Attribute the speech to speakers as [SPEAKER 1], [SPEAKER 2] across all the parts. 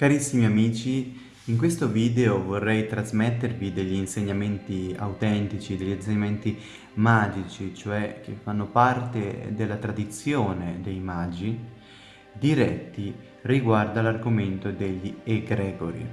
[SPEAKER 1] Carissimi amici, in questo video vorrei trasmettervi degli insegnamenti autentici, degli insegnamenti magici, cioè che fanno parte della tradizione dei magi, diretti riguardo all'argomento degli egregori.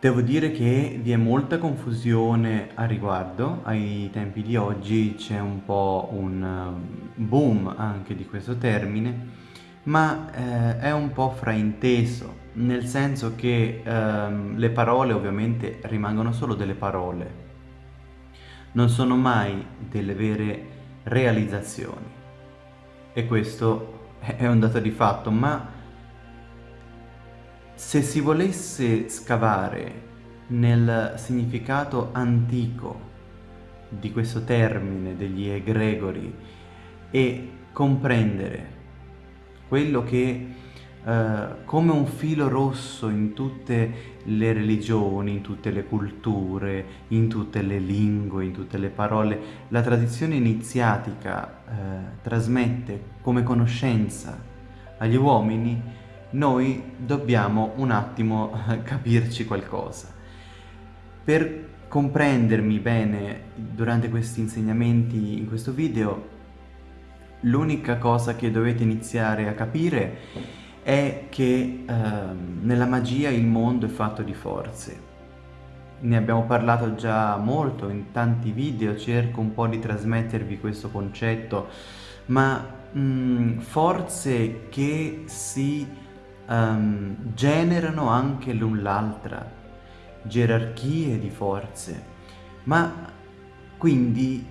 [SPEAKER 1] Devo dire che vi è molta confusione a riguardo, ai tempi di oggi c'è un po' un boom anche di questo termine, ma eh, è un po' frainteso, nel senso che ehm, le parole ovviamente rimangono solo delle parole, non sono mai delle vere realizzazioni. E questo è un dato di fatto, ma se si volesse scavare nel significato antico di questo termine degli egregori e comprendere quello che eh, come un filo rosso in tutte le religioni, in tutte le culture, in tutte le lingue, in tutte le parole, la tradizione iniziatica eh, trasmette come conoscenza agli uomini, noi dobbiamo un attimo capirci qualcosa. Per comprendermi bene durante questi insegnamenti in questo video L'unica cosa che dovete iniziare a capire è che eh, nella magia il mondo è fatto di forze. Ne abbiamo parlato già molto in tanti video, cerco un po' di trasmettervi questo concetto, ma mh, mm, forze che si um, generano anche l'un l'altra, gerarchie di forze, ma quindi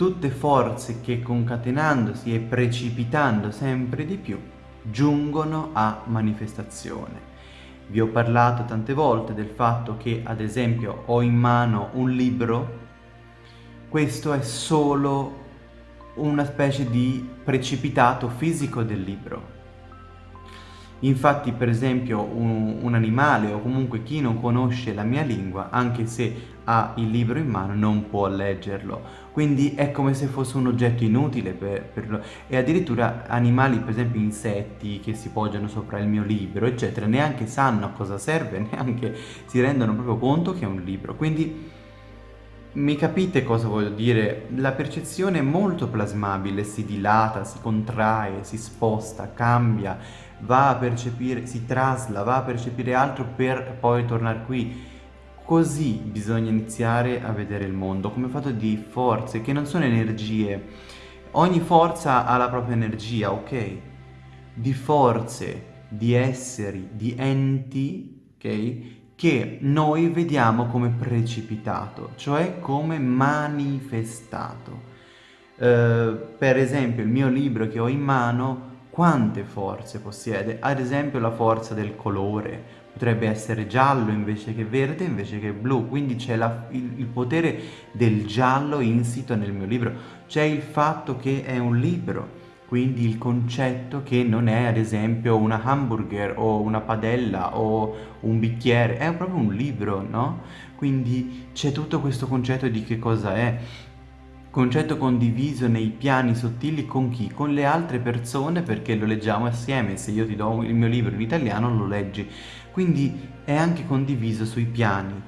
[SPEAKER 1] tutte forze che concatenandosi e precipitando sempre di più giungono a manifestazione. Vi ho parlato tante volte del fatto che ad esempio ho in mano un libro, questo è solo una specie di precipitato fisico del libro. Infatti per esempio un, un, animale o comunque chi non conosce la mia lingua, anche se ha il libro in mano, non può leggerlo. Quindi è come se fosse un oggetto inutile per, per E addirittura animali, per esempio insetti che si poggiano sopra il mio libro, eccetera, neanche sanno a cosa serve, neanche si rendono proprio conto che è un libro. Quindi mi capite cosa voglio dire? La percezione è molto plasmabile, si dilata, si contrae, si sposta, cambia, va a percepire, si trasla, va a percepire altro per poi tornare qui. Così bisogna iniziare a vedere il mondo, come fatto di forze, che non sono energie. Ogni forza ha la propria energia, ok? Di forze, di esseri, di enti, ok? che noi vediamo come precipitato, cioè come manifestato. Uh, per esempio il mio libro che ho in mano quante forze possiede? Ad esempio la forza del colore, potrebbe essere giallo invece che verde invece che blu, quindi c'è il, il potere del giallo insito nel mio libro, c'è il fatto che è un libro, quindi il concetto che non è ad esempio una hamburger o una padella o un bicchiere, è proprio un libro, no? Quindi c'è tutto questo concetto di che cosa è, concetto condiviso nei piani sottili con chi? Con le altre persone perché lo leggiamo assieme, se io ti do il mio libro in italiano lo leggi, quindi è anche condiviso sui piani.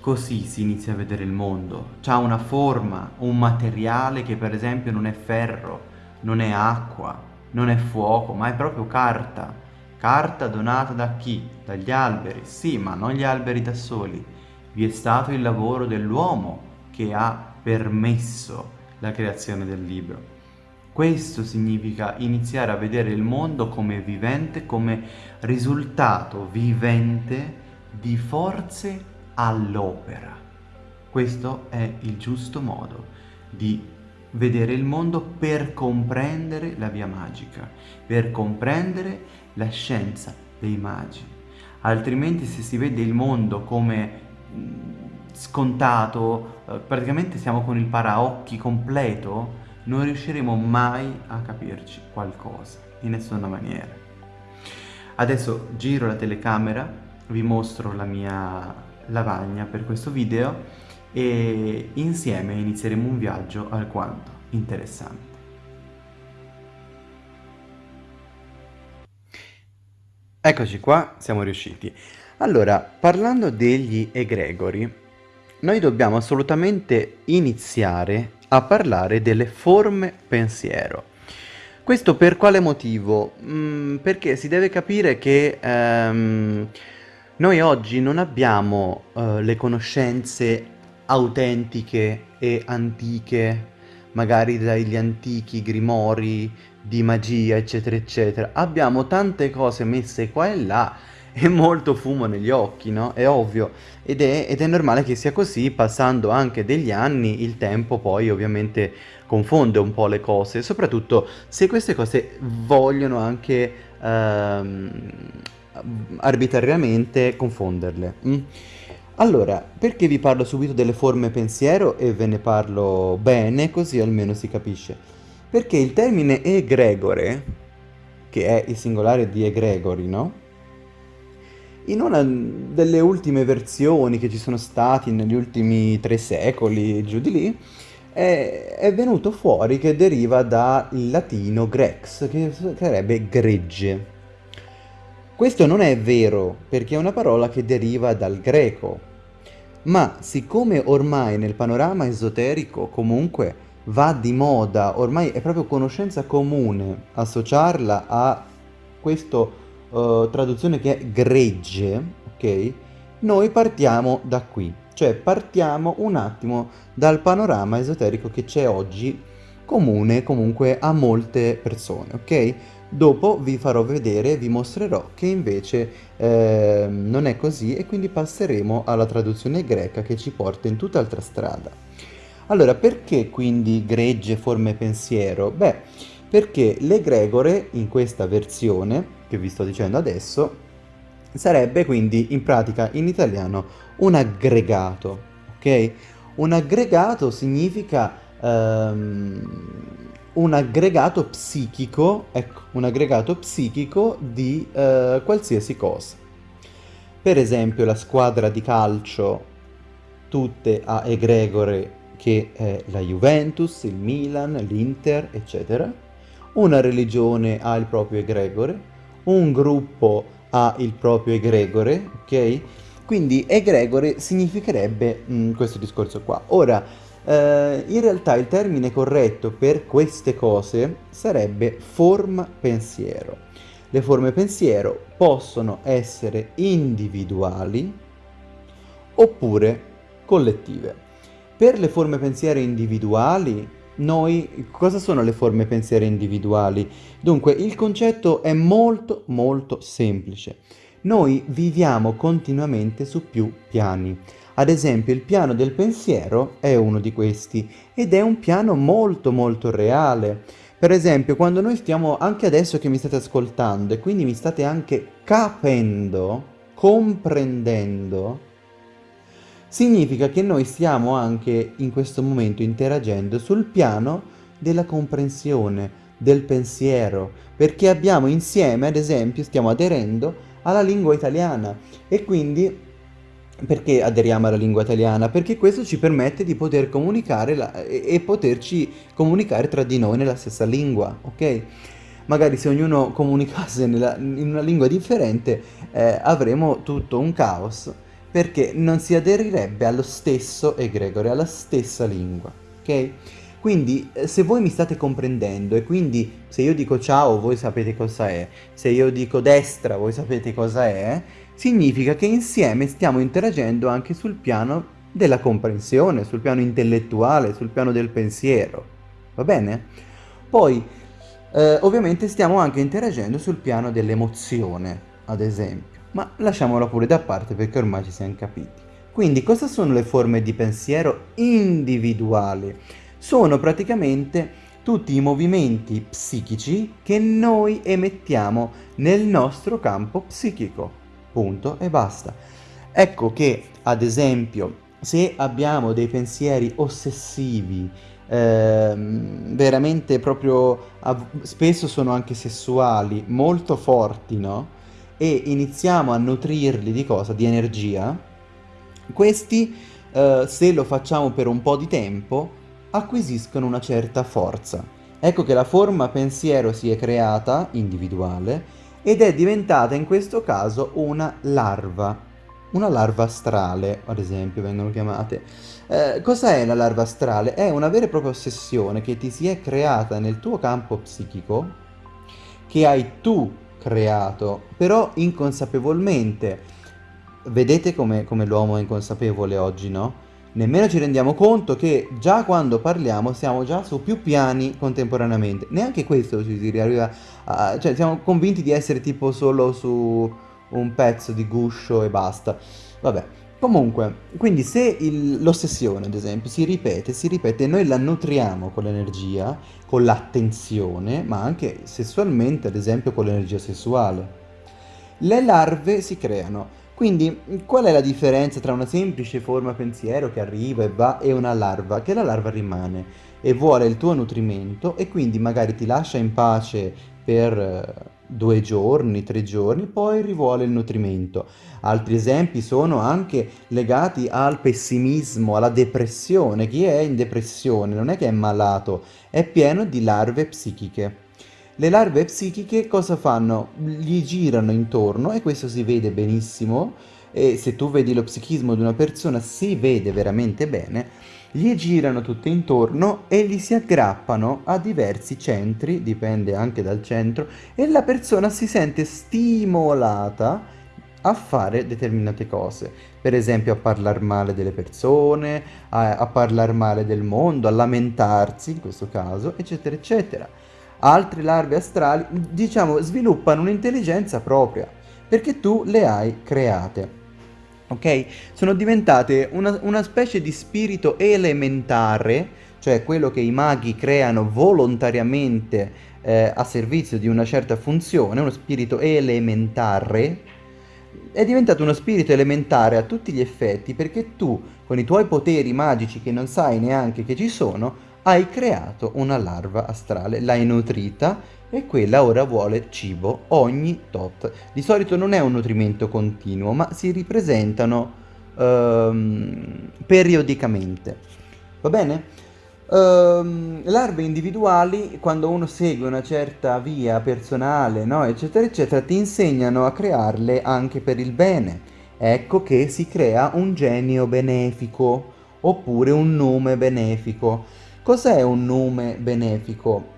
[SPEAKER 1] Così si inizia a vedere il mondo, c'ha una forma, un materiale che per esempio non è ferro, non è acqua, non è fuoco, ma è proprio carta. Carta donata da chi? Dagli alberi, sì, ma non gli alberi da soli. Vi è stato il lavoro dell'uomo che ha permesso la creazione del libro. Questo significa iniziare a vedere il mondo come vivente, come risultato vivente di forze all'opera. Questo è il giusto modo di vedere il mondo per comprendere la via magica, per comprendere la scienza dei magi. Altrimenti se si vede il mondo come scontato, eh, praticamente siamo con il paraocchi completo, non riusciremo mai a capirci qualcosa, in nessuna maniera. Adesso giro la telecamera, vi mostro la mia lavagna per questo video e insieme inizieremo un viaggio alquanto interessante. Eccoci qua, siamo riusciti. Allora, parlando degli egregori, noi dobbiamo assolutamente iniziare a parlare delle forme pensiero. Questo per quale motivo? Mm, perché si deve capire che ehm, noi oggi non abbiamo eh, le conoscenze autentiche e antiche, magari dagli antichi grimori di magia, eccetera, eccetera. Abbiamo tante cose messe qua e là e molto fumo negli occhi, no? È ovvio. Ed è, ed è normale che sia così, passando anche degli anni, il tempo poi ovviamente confonde un po' le cose, soprattutto se queste cose vogliono anche ehm, arbitrariamente confonderle. Mm? Allora, perché vi parlo subito delle forme pensiero e ve ne parlo bene, così almeno si capisce? Perché il termine egregore, che è il singolare di egregori, no? In una delle ultime versioni che ci sono stati negli ultimi tre secoli, giù di lì, è, è venuto fuori che deriva dal latino grex, che sarebbe gregge. Questo non è vero, perché è una parola che deriva dal greco, ma siccome ormai nel panorama esoterico comunque va di moda, ormai è proprio conoscenza comune associarla a questo uh, traduzione che è gregge, ok? Noi partiamo da qui, cioè partiamo un attimo dal panorama esoterico che c'è oggi comune comunque a molte persone, ok? Dopo vi farò vedere, vi mostrerò che invece eh, non è così e quindi passeremo alla traduzione greca che ci porta in tutt'altra strada. Allora, perché quindi gregge forme pensiero? Beh, perché l'egregore in questa versione che vi sto dicendo adesso sarebbe quindi in pratica in italiano un aggregato, ok? Un aggregato significa um, un aggregato psichico, ecco, un aggregato psichico di uh, qualsiasi cosa. Per esempio la squadra di calcio tutte a egregore che è la Juventus, il Milan, l'Inter, eccetera. Una religione ha il proprio egregore, un gruppo ha il proprio egregore, ok? Quindi egregore significherebbe mh, mm, questo discorso qua. Ora, eh, in realtà il termine corretto per queste cose sarebbe forma pensiero. Le forme pensiero possono essere individuali oppure collettive. Per le forme pensiero individuali noi, cosa sono le forme pensiero individuali? Dunque, il concetto è molto molto semplice. Noi viviamo continuamente su più piani. Ad esempio, il piano del pensiero è uno di questi ed è un piano molto molto reale. Per esempio, quando noi stiamo, anche adesso che mi state ascoltando e quindi mi state anche capendo, comprendendo, significa che noi stiamo anche in questo momento interagendo sul piano della comprensione, del pensiero, perché abbiamo insieme, ad esempio, stiamo aderendo alla lingua italiana e quindi perché aderiamo alla lingua italiana? Perché questo ci permette di poter comunicare la, e, e poterci comunicare tra di noi nella stessa lingua, ok? Magari se ognuno comunicasse nella, in una lingua differente eh, avremo tutto un caos perché non si aderirebbe allo stesso egregore, alla stessa lingua, ok? Quindi eh, se voi mi state comprendendo e quindi se io dico ciao voi sapete cosa è, se io dico destra voi sapete cosa è, significa che insieme stiamo interagendo anche sul piano della comprensione, sul piano intellettuale, sul piano del pensiero, va bene? Poi eh, ovviamente stiamo anche interagendo sul piano dell'emozione, ad esempio ma lasciamola pure da parte perché ormai ci siamo capiti. Quindi cosa sono le forme di pensiero individuali? Sono praticamente tutti i movimenti psichici che noi emettiamo nel nostro campo psichico. Punto e basta. Ecco che, ad esempio, se abbiamo dei pensieri ossessivi, ehm, veramente proprio, spesso sono anche sessuali, molto forti, no? E iniziamo a nutrirli di cosa? Di energia, questi, eh, se lo facciamo per un po' di tempo, acquisiscono una certa forza. Ecco che la forma pensiero si è creata, individuale, ed è diventata in questo caso una larva. Una larva astrale, ad esempio, vengono chiamate. Eh, cos'è la larva astrale? È una vera e propria ossessione che ti si è creata nel tuo campo psichico, che hai tu creato, però inconsapevolmente. Vedete come, come l'uomo è inconsapevole oggi, no? Nemmeno ci rendiamo conto che già quando parliamo siamo già su più piani contemporaneamente. Neanche questo ci si arriva a... cioè siamo convinti di essere tipo solo su un pezzo di guscio e basta. Vabbè, comunque, quindi se l'ossessione, ad esempio, si ripete, si ripete, noi la nutriamo con l'energia, con l'attenzione, ma anche sessualmente, ad esempio, con l'energia sessuale. Le larve si creano. Quindi, qual è la differenza tra una semplice forma pensiero che arriva e va e una larva? Che la larva rimane e vuole il tuo nutrimento e quindi magari ti lascia in pace per eh, due giorni, tre giorni, poi rivuole il nutrimento. Altri esempi sono anche legati al pessimismo, alla depressione. Chi è in depressione non è che è malato, è pieno di larve psichiche. Le larve psichiche cosa fanno? Gli girano intorno e questo si vede benissimo e se tu vedi lo psichismo di una persona si vede veramente bene gli girano tutte intorno e gli si aggrappano a diversi centri, dipende anche dal centro, e la persona si sente stimolata a fare determinate cose, per esempio a parlare male delle persone, a, a parlare male del mondo, a lamentarsi in questo caso, eccetera, eccetera. Altre larve astrali, diciamo, sviluppano un'intelligenza propria, perché tu le hai create ok? Sono diventate una, una specie di spirito elementare, cioè quello che i maghi creano volontariamente eh, a servizio di una certa funzione, uno spirito elementare, è diventato uno spirito elementare a tutti gli effetti perché tu, con i tuoi poteri magici che non sai neanche che ci sono, hai creato una larva astrale, l'hai nutrita e quella ora vuole cibo ogni tot. Di solito non è un nutrimento continuo, ma si ripresentano ehm, periodicamente. Va bene? Ehm, larve individuali, quando uno segue una certa via personale, no, eccetera, eccetera, ti insegnano a crearle anche per il bene. Ecco che si crea un genio benefico oppure un nome benefico. Cos'è un nome benefico?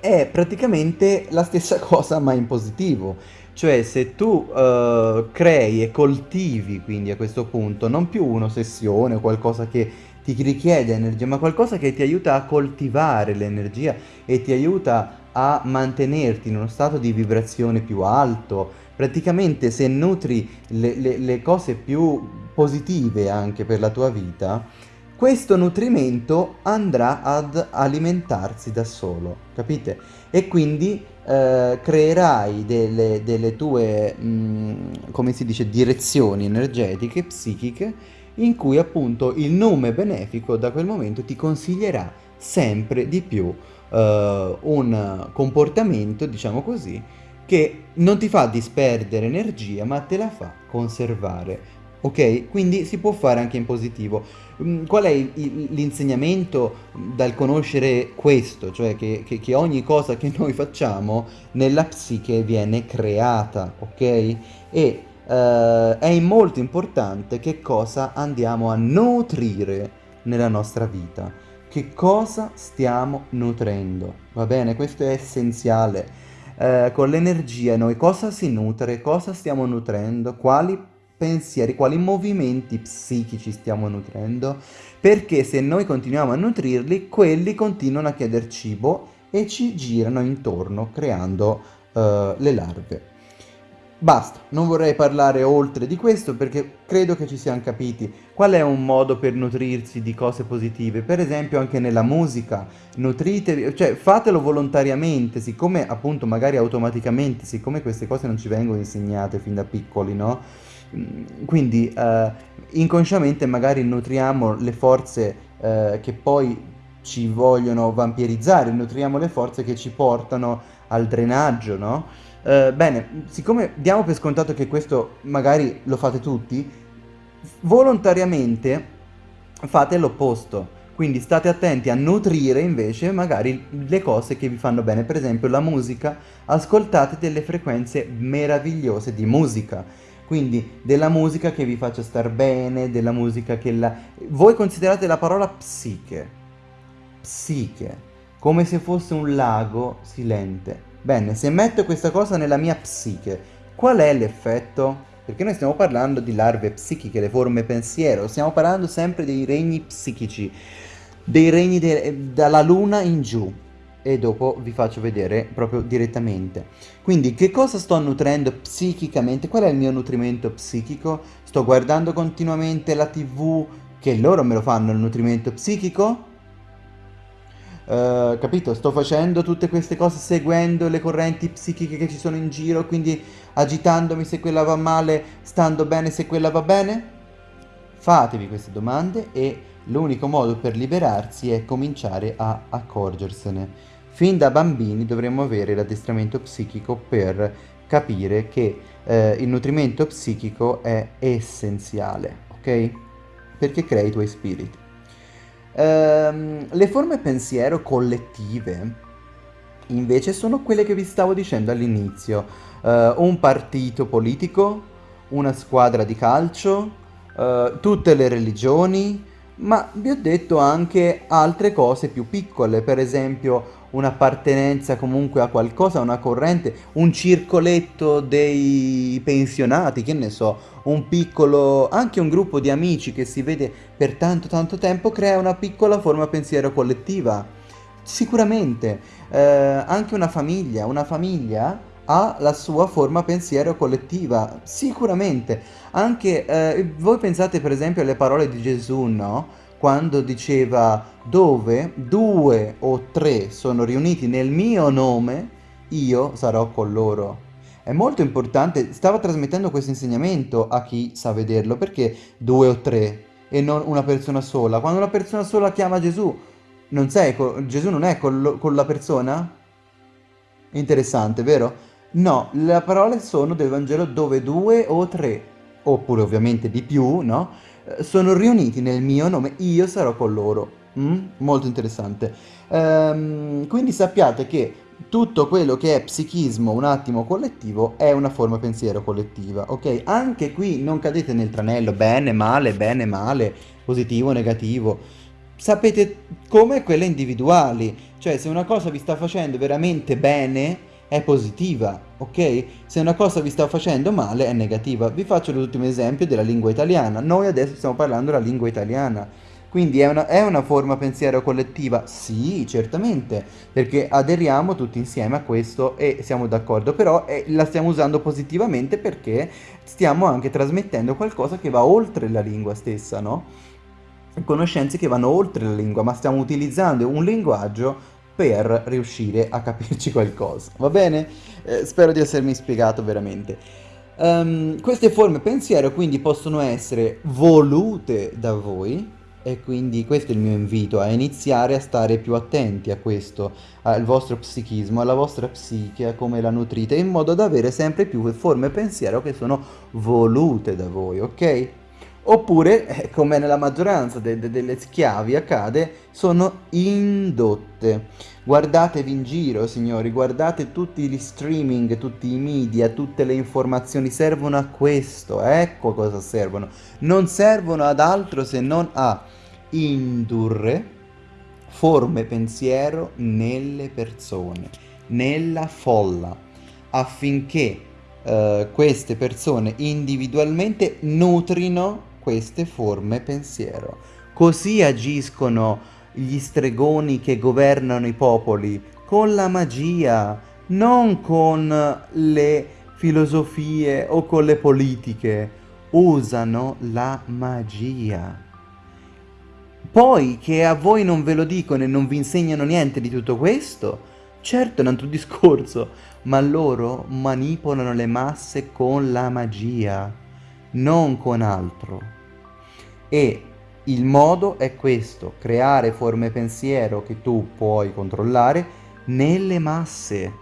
[SPEAKER 1] è praticamente la stessa cosa ma in positivo. Cioè se tu uh, crei e coltivi quindi a questo punto non più un'ossessione o qualcosa che ti richiede energia, ma qualcosa che ti aiuta a coltivare l'energia e ti aiuta a mantenerti in uno stato di vibrazione più alto. Praticamente se nutri le, le, le cose più positive anche per la tua vita, questo nutrimento andrà ad alimentarsi da solo, capite? E quindi eh, creerai delle, delle tue, mh, mm, come si dice, direzioni energetiche, psichiche, in cui appunto il nome benefico da quel momento ti consiglierà sempre di più eh, un comportamento, diciamo così, che non ti fa disperdere energia ma te la fa conservare Ok? Quindi si può fare anche in positivo. Mm, qual è l'insegnamento dal conoscere questo? Cioè che, che, che, ogni cosa che noi facciamo nella psiche viene creata, ok? E uh, è molto importante che cosa andiamo a nutrire nella nostra vita. Che cosa stiamo nutrendo? Va bene? Questo è essenziale. Uh, con l'energia noi cosa si nutre, cosa stiamo nutrendo, quali pensieri, quali movimenti psichici stiamo nutrendo, perché se noi continuiamo a nutrirli, quelli continuano a chiedere cibo e ci girano intorno creando uh, le larve. Basta, non vorrei parlare oltre di questo perché credo che ci siamo capiti qual è un modo per nutrirsi di cose positive, per esempio anche nella musica, nutritevi, cioè fatelo volontariamente, siccome appunto magari automaticamente, siccome queste cose non ci vengono insegnate fin da piccoli, no? Mm, quindi eh, inconsciamente magari nutriamo le forze eh, che poi ci vogliono vampirizzare, nutriamo le forze che ci portano al drenaggio, no? Eh, bene, siccome diamo per scontato che questo magari lo fate tutti, volontariamente fate l'opposto. Quindi state attenti a nutrire invece magari le cose che vi fanno bene, per esempio la musica, ascoltate delle frequenze meravigliose di musica quindi della musica che vi faccia star bene, della musica che la... Voi considerate la parola psiche, psiche, come se fosse un lago silente. Bene, se metto questa cosa nella mia psiche, qual è l'effetto? Perché noi stiamo parlando di larve psichiche, le forme pensiero, stiamo parlando sempre dei regni psichici, dei regni de dalla luna in giù e dopo vi faccio vedere proprio direttamente. Quindi che cosa sto nutrendo psichicamente? Qual è il mio nutrimento psichico? Sto guardando continuamente la tv che loro me lo fanno il nutrimento psichico? Uh, capito? Sto facendo tutte queste cose seguendo le correnti psichiche che ci sono in giro, quindi agitandomi se quella va male, stando bene se quella va bene? Fatevi queste domande e l'unico modo per liberarsi è cominciare a accorgersene. Fin da bambini dovremmo avere l'addestramento psichico per capire che eh, il nutrimento psichico è essenziale, ok? Perché crea i tuoi spiriti. Ehm, le forme pensiero collettive invece sono quelle che vi stavo dicendo all'inizio. Uh, un partito politico, una squadra di calcio, uh, tutte le religioni, ma vi ho detto anche altre cose più piccole, per esempio un'appartenenza comunque a qualcosa, una corrente, un circoletto dei pensionati, che ne so, un piccolo, anche un gruppo di amici che si vede per tanto tanto tempo crea una piccola forma pensiero collettiva. Sicuramente, eh, anche una famiglia, una famiglia ha la sua forma pensiero collettiva, sicuramente. Anche eh, voi pensate per esempio alle parole di Gesù, no? Quando diceva dove due o tre sono riuniti nel mio nome, io sarò con loro. È molto importante, stava trasmettendo questo insegnamento a chi sa vederlo, perché due o tre e non una persona sola? Quando una persona sola chiama Gesù, non sei, Gesù non è con, con la persona? Interessante, vero? No, le parole sono del Vangelo dove due o tre, oppure ovviamente di più, no? Sono riuniti nel mio nome, io sarò con loro. Mm? Molto interessante. Ehm, quindi sappiate che tutto quello che è psichismo un attimo collettivo è una forma pensiero collettiva, ok? Anche qui non cadete nel tranello bene, male, bene, male, positivo, negativo. Sapete come quelle individuali, cioè se una cosa vi sta facendo veramente bene, è positiva, ok? Se una cosa vi sta facendo male è negativa. Vi faccio l'ultimo esempio della lingua italiana. Noi adesso stiamo parlando della lingua italiana. Quindi è una, è una, forma pensiero collettiva? Sì, certamente, perché aderiamo tutti insieme a questo e siamo d'accordo, però eh, la stiamo usando positivamente perché stiamo anche trasmettendo qualcosa che va oltre la lingua stessa, no? Conoscenze che vanno oltre la lingua, ma stiamo utilizzando un linguaggio per riuscire a capirci qualcosa, va bene? Eh, spero di essermi spiegato veramente. Um, queste forme pensiero quindi possono essere volute da voi e quindi questo è il mio invito a iniziare a stare più attenti a questo, al vostro psichismo, alla vostra psiche, a come la nutrite, in modo da avere sempre più forme pensiero che sono volute da voi, ok? Oppure, eh, come nella maggioranza de de delle schiavi accade, sono indotte. Guardatevi in giro, signori, guardate tutti gli streaming, tutti i media, tutte le informazioni servono a questo, ecco cosa servono. Non servono ad altro se non a indurre forme pensiero nelle persone, nella folla, affinché Uh, queste persone individualmente nutrino queste forme pensiero. Così agiscono gli stregoni che governano i popoli, con la magia, non con le filosofie o con le politiche. Usano la magia. Poi che a voi non ve lo dicono e non vi insegnano niente di tutto questo, certo è un altro discorso, ma loro manipolano le masse con la magia, non con altro. E il modo è questo, creare forme pensiero che tu puoi controllare nelle masse.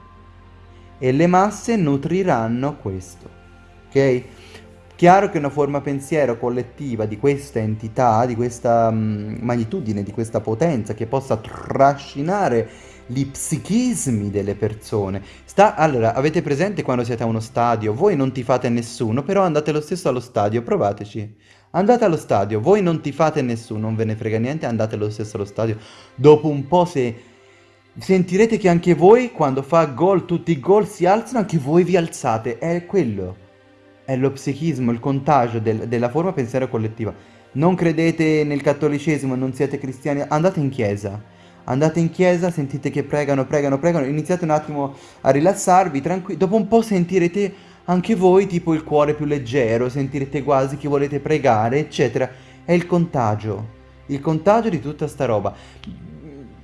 [SPEAKER 1] E le masse nutriranno questo, ok? Chiaro che una forma pensiero collettiva di questa entità, di questa mh, magnitudine, di questa potenza che possa trascinare gli psichismi delle persone. Sta, allora, avete presente quando siete a uno stadio? Voi non tifate nessuno, però andate lo stesso allo stadio, provateci. Andate allo stadio, voi non tifate nessuno, non ve ne frega niente, andate lo stesso allo stadio. Dopo un po' se sentirete che anche voi, quando fa gol, tutti i gol si alzano, anche voi vi alzate. È quello è lo psichismo, il contagio del, della forma pensiero collettiva. Non credete nel cattolicesimo, non siete cristiani, andate in chiesa. Andate in chiesa, sentite che pregano, pregano, pregano, iniziate un attimo a rilassarvi, tranquilli. Dopo un po' sentirete anche voi tipo il cuore più leggero, sentirete quasi che volete pregare, eccetera. È il contagio, il contagio di tutta sta roba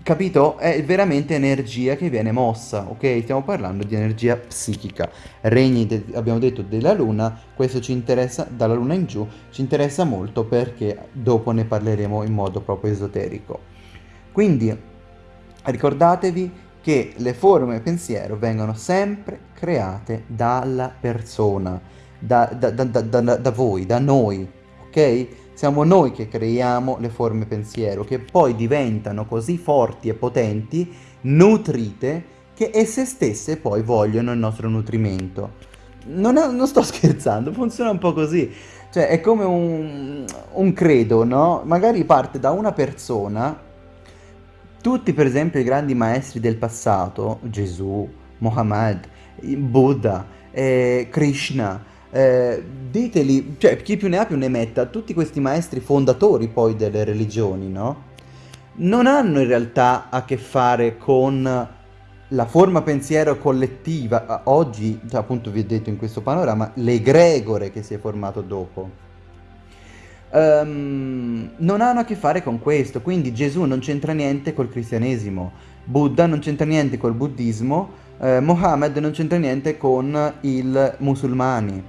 [SPEAKER 1] capito? È veramente energia che viene mossa, ok? Stiamo parlando di energia psichica. Regni, de- abbiamo detto, della luna, questo ci interessa, dalla luna in giù, ci interessa molto perché dopo ne parleremo in modo proprio esoterico. Quindi, ricordatevi che le forme pensiero vengono sempre create dalla persona, da, da, da, da voi, da noi, ok? Siamo noi che creiamo le forme pensiero, che poi diventano così forti e potenti, nutrite, che esse stesse poi vogliono il nostro nutrimento. Non, è, non sto scherzando, funziona un po' così. Cioè, è come un, un credo, no? Magari parte da una persona, tutti per esempio i grandi maestri del passato, Gesù, Muhammad, Buddha, eh, Krishna, eh, diteli, cioè chi più ne ha più ne metta, tutti questi maestri fondatori poi delle religioni, no? Non hanno in realtà a che fare con la forma pensiero collettiva, oggi, cioè, appunto vi ho detto in questo panorama, l'egregore che si è formato dopo. Um, non hanno a che fare con questo, quindi Gesù non c'entra niente col cristianesimo, Buddha non c'entra niente col buddismo, eh, Mohammed non c'entra niente con i musulmani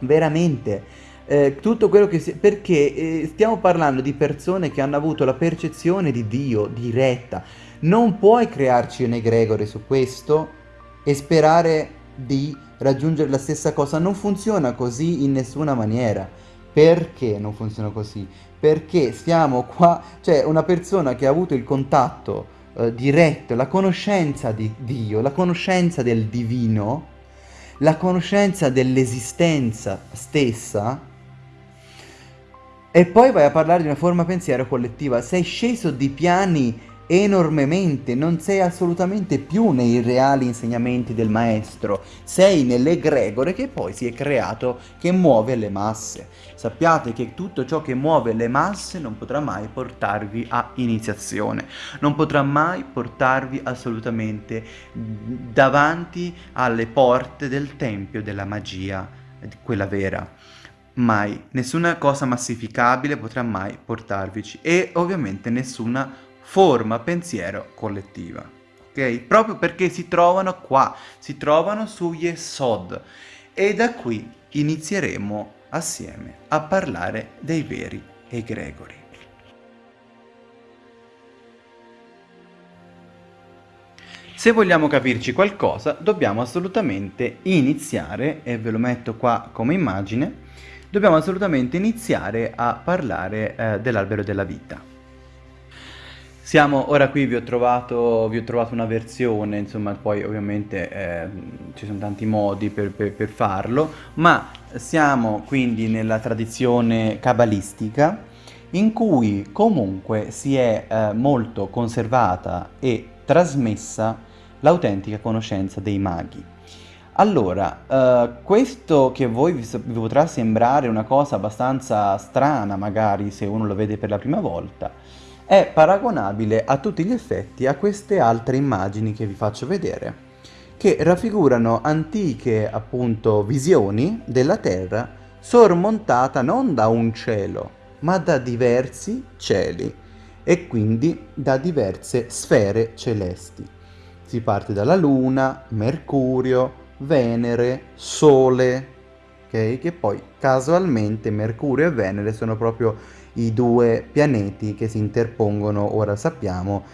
[SPEAKER 1] veramente eh, tutto quello che si... perché eh, stiamo parlando di persone che hanno avuto la percezione di Dio diretta. Non puoi crearci un egregore su questo e sperare di raggiungere la stessa cosa. Non funziona così in nessuna maniera. Perché non funziona così? Perché siamo qua, cioè una persona che ha avuto il contatto eh, diretto, la conoscenza di Dio, la conoscenza del divino, la conoscenza dell'esistenza stessa e poi vai a parlare di una forma pensiero collettiva. Sei sceso di piani enormemente, non sei assolutamente più nei reali insegnamenti del maestro, sei nell'egregore che poi si è creato che muove le masse. Sappiate che tutto ciò che muove le masse non potrà mai portarvi a iniziazione, non potrà mai portarvi assolutamente davanti alle porte del tempio della magia, quella vera mai, nessuna cosa massificabile potrà mai portarvici e ovviamente nessuna forma pensiero collettiva. Ok? Proprio perché si trovano qua, si trovano su Yesod e da qui inizieremo assieme a parlare dei veri egregori. Se vogliamo capirci qualcosa, dobbiamo assolutamente iniziare, e ve lo metto qua come immagine, dobbiamo assolutamente iniziare a parlare eh, dell'albero della vita. Siamo, ora qui vi ho trovato, vi ho trovato una versione, insomma poi ovviamente eh, ci sono tanti modi per, per, per, farlo, ma siamo quindi nella tradizione cabalistica in cui comunque si è eh, molto conservata e trasmessa l'autentica conoscenza dei maghi. Allora, eh, questo che voi vi, vi potrà sembrare una cosa abbastanza strana magari se uno lo vede per la prima volta, è paragonabile a tutti gli effetti a queste altre immagini che vi faccio vedere, che raffigurano antiche appunto visioni della Terra sormontata non da un cielo, ma da diversi cieli e quindi da diverse sfere celesti. Si parte dalla Luna, Mercurio, Venere, Sole, okay? che poi casualmente Mercurio e Venere sono proprio i due pianeti che si interpongono, ora sappiamo,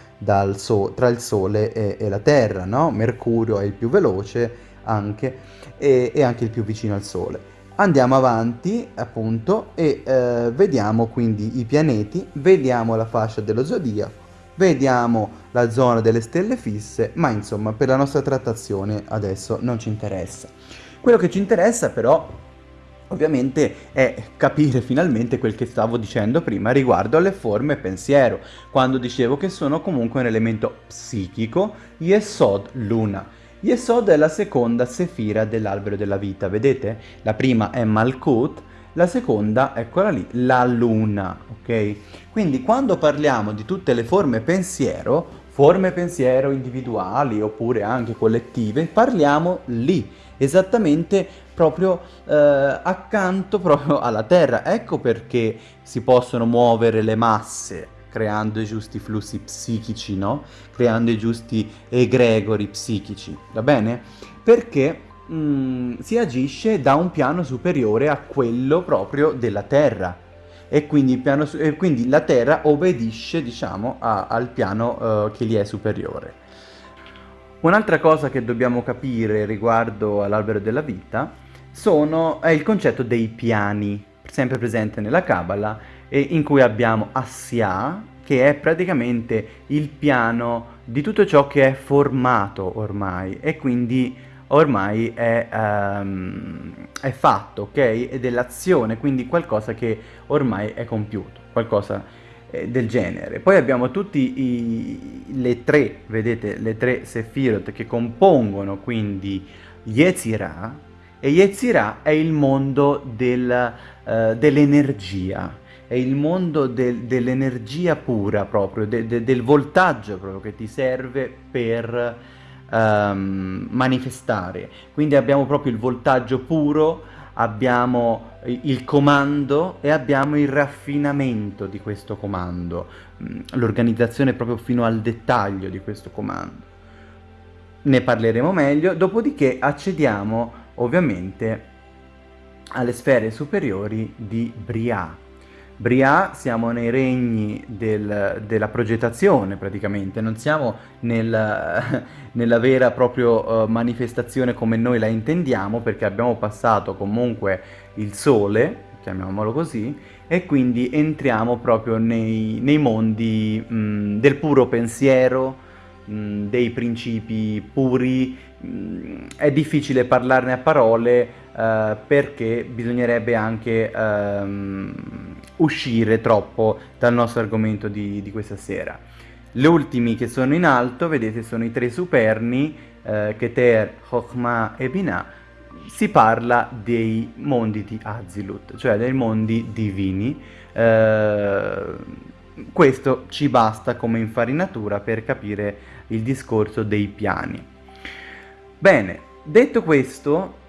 [SPEAKER 1] so tra il Sole e, e, la Terra, no? Mercurio è il più veloce anche e, e anche il più vicino al Sole. Andiamo avanti appunto e eh, vediamo quindi i pianeti, vediamo la fascia dello zodiaco, vediamo la zona delle stelle fisse, ma insomma per la nostra trattazione adesso non ci interessa. Quello che ci interessa però ovviamente è capire finalmente quel che stavo dicendo prima riguardo alle forme pensiero, quando dicevo che sono comunque un elemento psichico, Yesod Luna. Yesod è la seconda sefira dell'albero della vita, vedete? La prima è Malkut, la seconda, eccola lì, la luna, ok? Quindi quando parliamo di tutte le forme pensiero, forme pensiero individuali oppure anche collettive, parliamo lì, esattamente proprio eh, accanto proprio alla Terra. Ecco perché si possono muovere le masse creando i giusti flussi psichici, no? Creando i giusti egregori psichici, va bene? Perché mh, mm, si agisce da un piano superiore a quello proprio della Terra e quindi, piano, e quindi la Terra obbedisce, diciamo, a, al piano uh, che gli è superiore. Un'altra cosa che dobbiamo capire riguardo all'albero della vita sono, è il concetto dei piani, sempre presente nella Kabbalah, e in cui abbiamo Assia, che è praticamente il piano di tutto ciò che è formato ormai e quindi ormai è, um, è fatto, ok? È dell'azione, quindi qualcosa che ormai è compiuto, qualcosa eh, del genere. Poi abbiamo tutte le tre, vedete, le tre Sefirot che compongono quindi Yetzirah, e Yetzirah è il mondo del, uh, dell'energia, è il mondo del, dell'energia pura proprio, de, de, del voltaggio proprio che ti serve per um, manifestare. Quindi abbiamo proprio il voltaggio puro, abbiamo il comando e abbiamo il raffinamento di questo comando, mm, l'organizzazione proprio fino al dettaglio di questo comando. Ne parleremo meglio, dopodiché accediamo ovviamente alle sfere superiori di Brià. Brià siamo nei regni del, della progettazione praticamente, non siamo nel, nella vera proprio uh, manifestazione come noi la intendiamo perché abbiamo passato comunque il sole, chiamiamolo così, e quindi entriamo proprio nei, nei mondi mh, del puro pensiero, dei principi puri, è difficile parlarne a parole uh, perché bisognerebbe anche um, uscire troppo dal nostro argomento di, di, questa sera. Gli ultimi che sono in alto, vedete, sono i tre superni, uh, Keter, Chokhmah e Binah, si parla dei mondi di Azilut, cioè dei mondi divini. Uh, questo ci basta come infarinatura per capire il discorso dei piani. Bene, detto questo,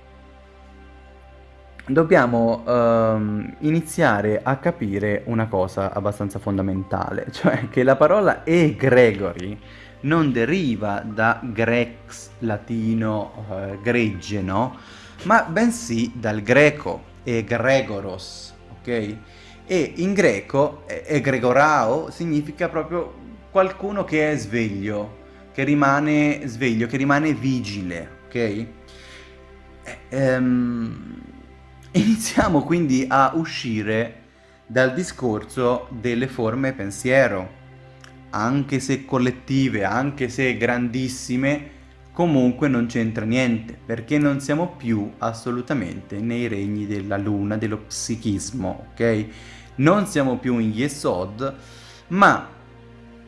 [SPEAKER 1] dobbiamo um, iniziare a capire una cosa abbastanza fondamentale, cioè che la parola egregori non deriva da grex, latino, uh, gregge, no? Ma bensì dal greco, egregoros, ok? E in greco, egregorao significa proprio qualcuno che è sveglio, che rimane sveglio, che rimane vigile, ok? Ehm, iniziamo quindi a uscire dal discorso delle forme pensiero, anche se collettive, anche se grandissime, comunque non c'entra niente, perché non siamo più assolutamente nei regni della luna, dello psichismo, ok? Non siamo più in Yesod, ma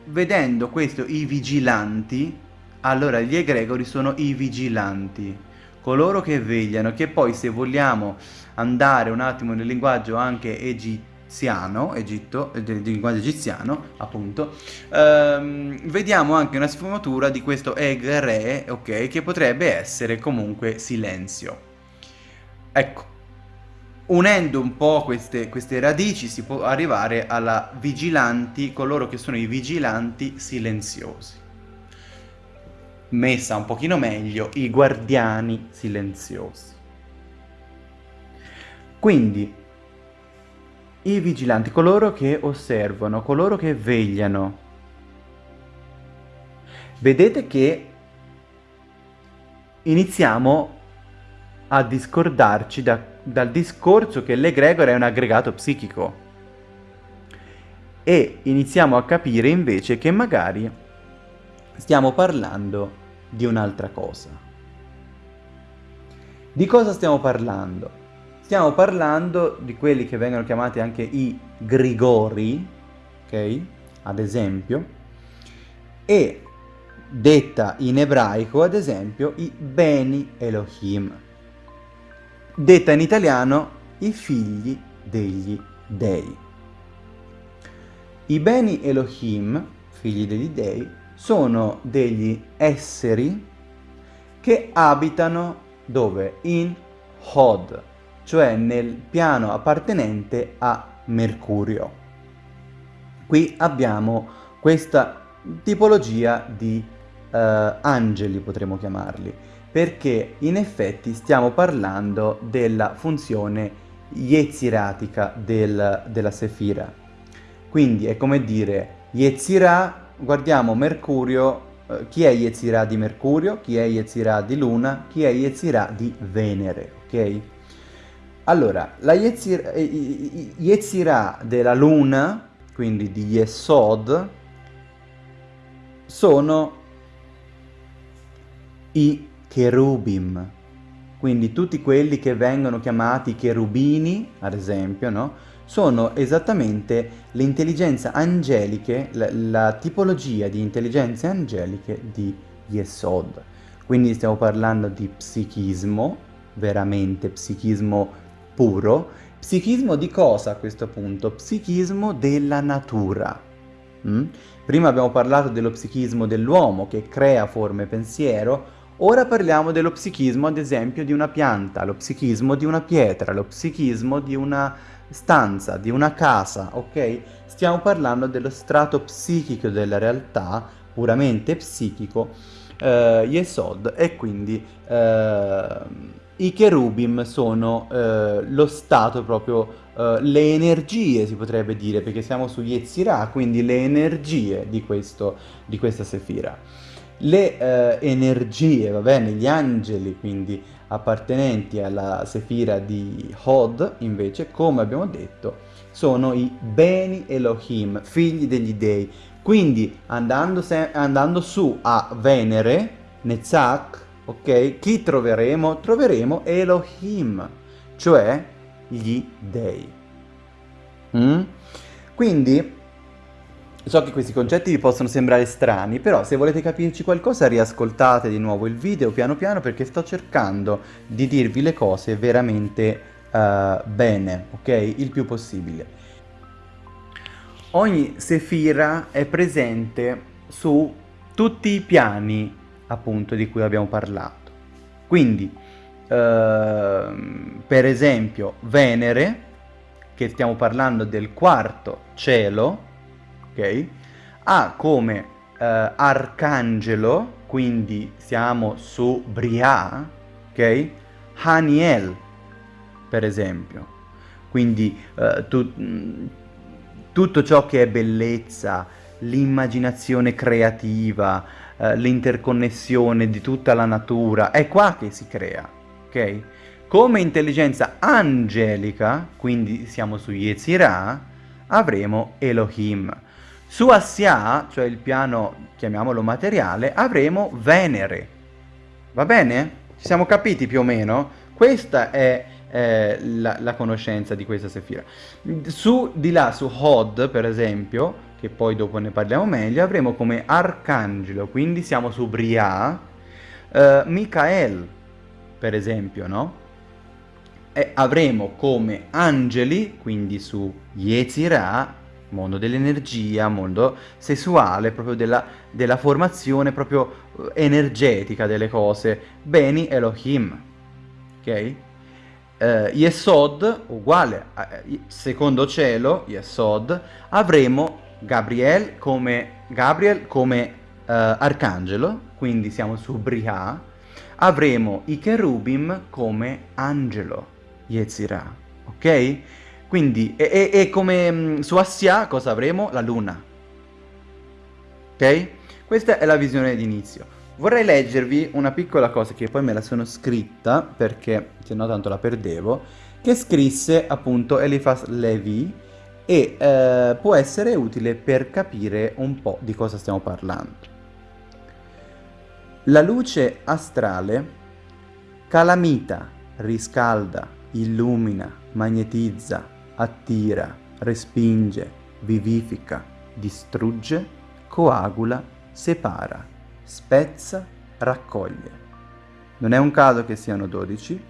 [SPEAKER 1] vedendo questo i vigilanti, allora gli egregori sono i vigilanti, coloro che vegliano, che poi se vogliamo andare un attimo nel linguaggio anche egiziano, Egitto, del linguaggio egiziano, appunto, ehm, vediamo anche una sfumatura di questo egre, ok, che potrebbe essere comunque silenzio. Ecco, Unendo un po' queste, queste, radici si può arrivare alla vigilanti, coloro che sono i vigilanti silenziosi. Messa un pochino meglio, i guardiani silenziosi. Quindi, i vigilanti, coloro che osservano, coloro che vegliano. Vedete che iniziamo a discordarci da dal discorso che l'egregore è un aggregato psichico e iniziamo a capire invece che magari stiamo parlando di un'altra cosa. Di cosa stiamo parlando? Stiamo parlando di quelli che vengono chiamati anche i grigori, ok? Ad esempio, e detta in ebraico, ad esempio, i Beni Elohim. Detta in italiano, i figli degli dei. I Beni Elohim, figli degli dei, sono degli esseri che abitano dove? In Hod, cioè nel piano appartenente a Mercurio. Qui abbiamo questa tipologia di uh, angeli, potremmo chiamarli, perché in effetti stiamo parlando della funzione yetziratica del, della Sefira. Quindi è come dire, Yetzirah, guardiamo Mercurio, eh, chi è Yetzirah di Mercurio, chi è Yetzirah di Luna, chi è Yetzirah di Venere, ok? Allora, la Yetzirah, eh, Yetzirah della Luna, quindi di Yesod, sono i cherubim, quindi tutti quelli che vengono chiamati cherubini, ad esempio, no? sono esattamente le intelligenze angeliche, la, la tipologia di intelligenze angeliche di Yesod. Quindi stiamo parlando di psichismo, veramente psichismo puro. Psichismo di cosa a questo punto? Psichismo della natura. Mm? Prima abbiamo parlato dello psichismo dell'uomo che crea forme pensiero, ora parliamo dello psichismo ad esempio di una pianta, lo psichismo di una pietra, lo psichismo di una stanza, di una casa, ok? Stiamo parlando dello strato psichico della realtà, puramente psichico, eh, Yesod, e quindi eh, i cherubim sono eh, lo stato proprio uh, le energie, si potrebbe dire, perché siamo su Yetzirah, quindi le energie di, questo, di questa sefira. Le uh, energie, va bene, gli angeli, quindi appartenenti alla sefira di Hod, invece, come abbiamo detto, sono i Beni Elohim, figli degli dei. Quindi, andando, andando su a Venere, Netzach, ok, chi troveremo? Troveremo Elohim, cioè gli dei. Mm? Quindi, so che questi concetti vi possono sembrare strani, però se volete capirci qualcosa riascoltate di nuovo il video piano piano perché sto cercando di dirvi le cose veramente uh, bene, ok? Il più possibile. Ogni sefira è presente su tutti i piani appunto di cui abbiamo parlato. Quindi Ehm, per esempio Venere, che stiamo parlando del quarto cielo, ok? Ha come uh, arcangelo, quindi siamo su Bria, ok? Haniel, per esempio. Quindi uh, tu, tutto ciò che è bellezza, l'immaginazione creativa, uh, l'interconnessione di tutta la natura, è qua che si crea ok? Come intelligenza angelica, quindi siamo su Yetzirah, avremo Elohim. Su Assia, cioè il piano, chiamiamolo materiale, avremo Venere. Va bene? Ci siamo capiti più o meno? Questa è eh, la, la, conoscenza di questa sefira. Su di là, su Hod, per esempio, che poi dopo ne parliamo meglio, avremo come arcangelo, quindi siamo su Bria, eh, Michael, per esempio, no? E avremo come angeli, quindi su Yetzirah, mondo dell'energia, mondo sessuale, proprio della, della, formazione proprio eh, energetica delle cose, Beni Elohim, ok? Uh, Yesod, uguale, uh, secondo cielo, Yesod, avremo Gabriel come, Gabriel come uh, arcangelo, quindi siamo su Briha, avremo i cherubim come angelo, Yetzirah, ok? Quindi, e, e, e come mm, su Assia cosa avremo? La luna, ok? Questa è la visione d'inizio. Vorrei leggervi una piccola cosa che poi me la sono scritta, perché se no tanto la perdevo, che scrisse appunto Eliphas Levi e eh, può essere utile per capire un po' di cosa stiamo parlando. La luce astrale calamita, riscalda, illumina, magnetizza, attira, respinge, vivifica, distrugge, coagula, separa, spezza, raccoglie. Non è un caso che siano 12,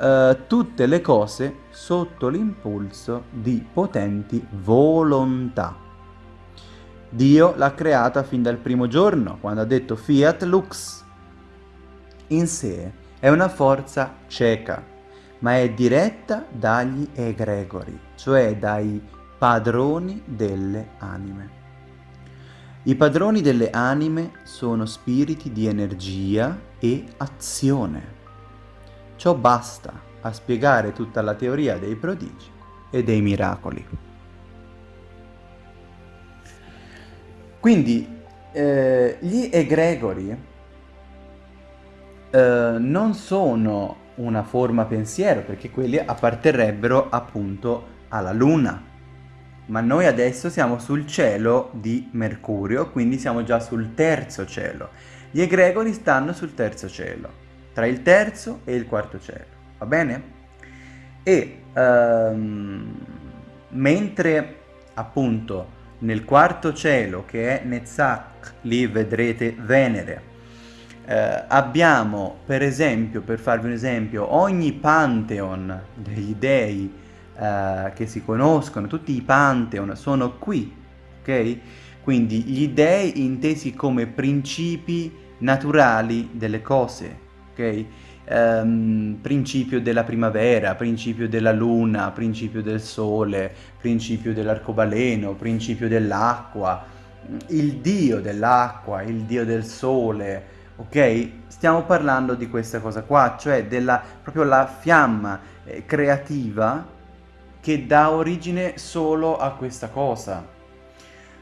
[SPEAKER 1] eh, tutte le cose sotto l'impulso di potenti volontà. Dio l'ha creata fin dal primo giorno, quando ha detto fiat lux. In sé è una forza cieca, ma è diretta dagli egregori, cioè dai padroni delle anime. I padroni delle anime sono spiriti di energia e azione. Ciò basta a spiegare tutta la teoria dei prodigi e dei miracoli. Quindi eh, gli egregori eh, non sono una forma pensiero perché quelli apparterrebbero appunto alla luna ma noi adesso siamo sul cielo di Mercurio quindi siamo già sul terzo cielo gli egregori stanno sul terzo cielo tra il terzo e il quarto cielo va bene? e um, mentre appunto nel quarto cielo che è Netzach lì vedrete Venere eh, abbiamo per esempio, per farvi un esempio, ogni pantheon degli dei eh, che si conoscono, tutti i pantheon sono qui, ok? Quindi gli dei intesi come principi naturali delle cose, ok? Um, principio della primavera, principio della luna, principio del sole, principio dell'arcobaleno, principio dell'acqua, il dio dell'acqua, il dio del sole, ok? Stiamo parlando di questa cosa qua, cioè della proprio la fiamma eh, creativa che dà origine solo a questa cosa.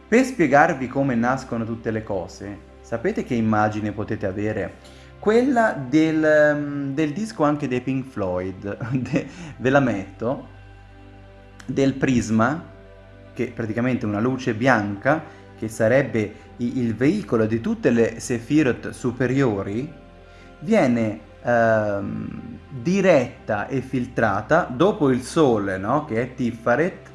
[SPEAKER 1] Per spiegarvi come nascono tutte le cose, sapete che immagine potete avere? Quella del, mm, del disco anche dei Pink Floyd, de, ve la metto, del prisma, che è praticamente una luce bianca, che sarebbe il veicolo di tutte le Sefirot superiori, viene ehm, diretta e filtrata dopo il Sole, no? che è Tiffaret,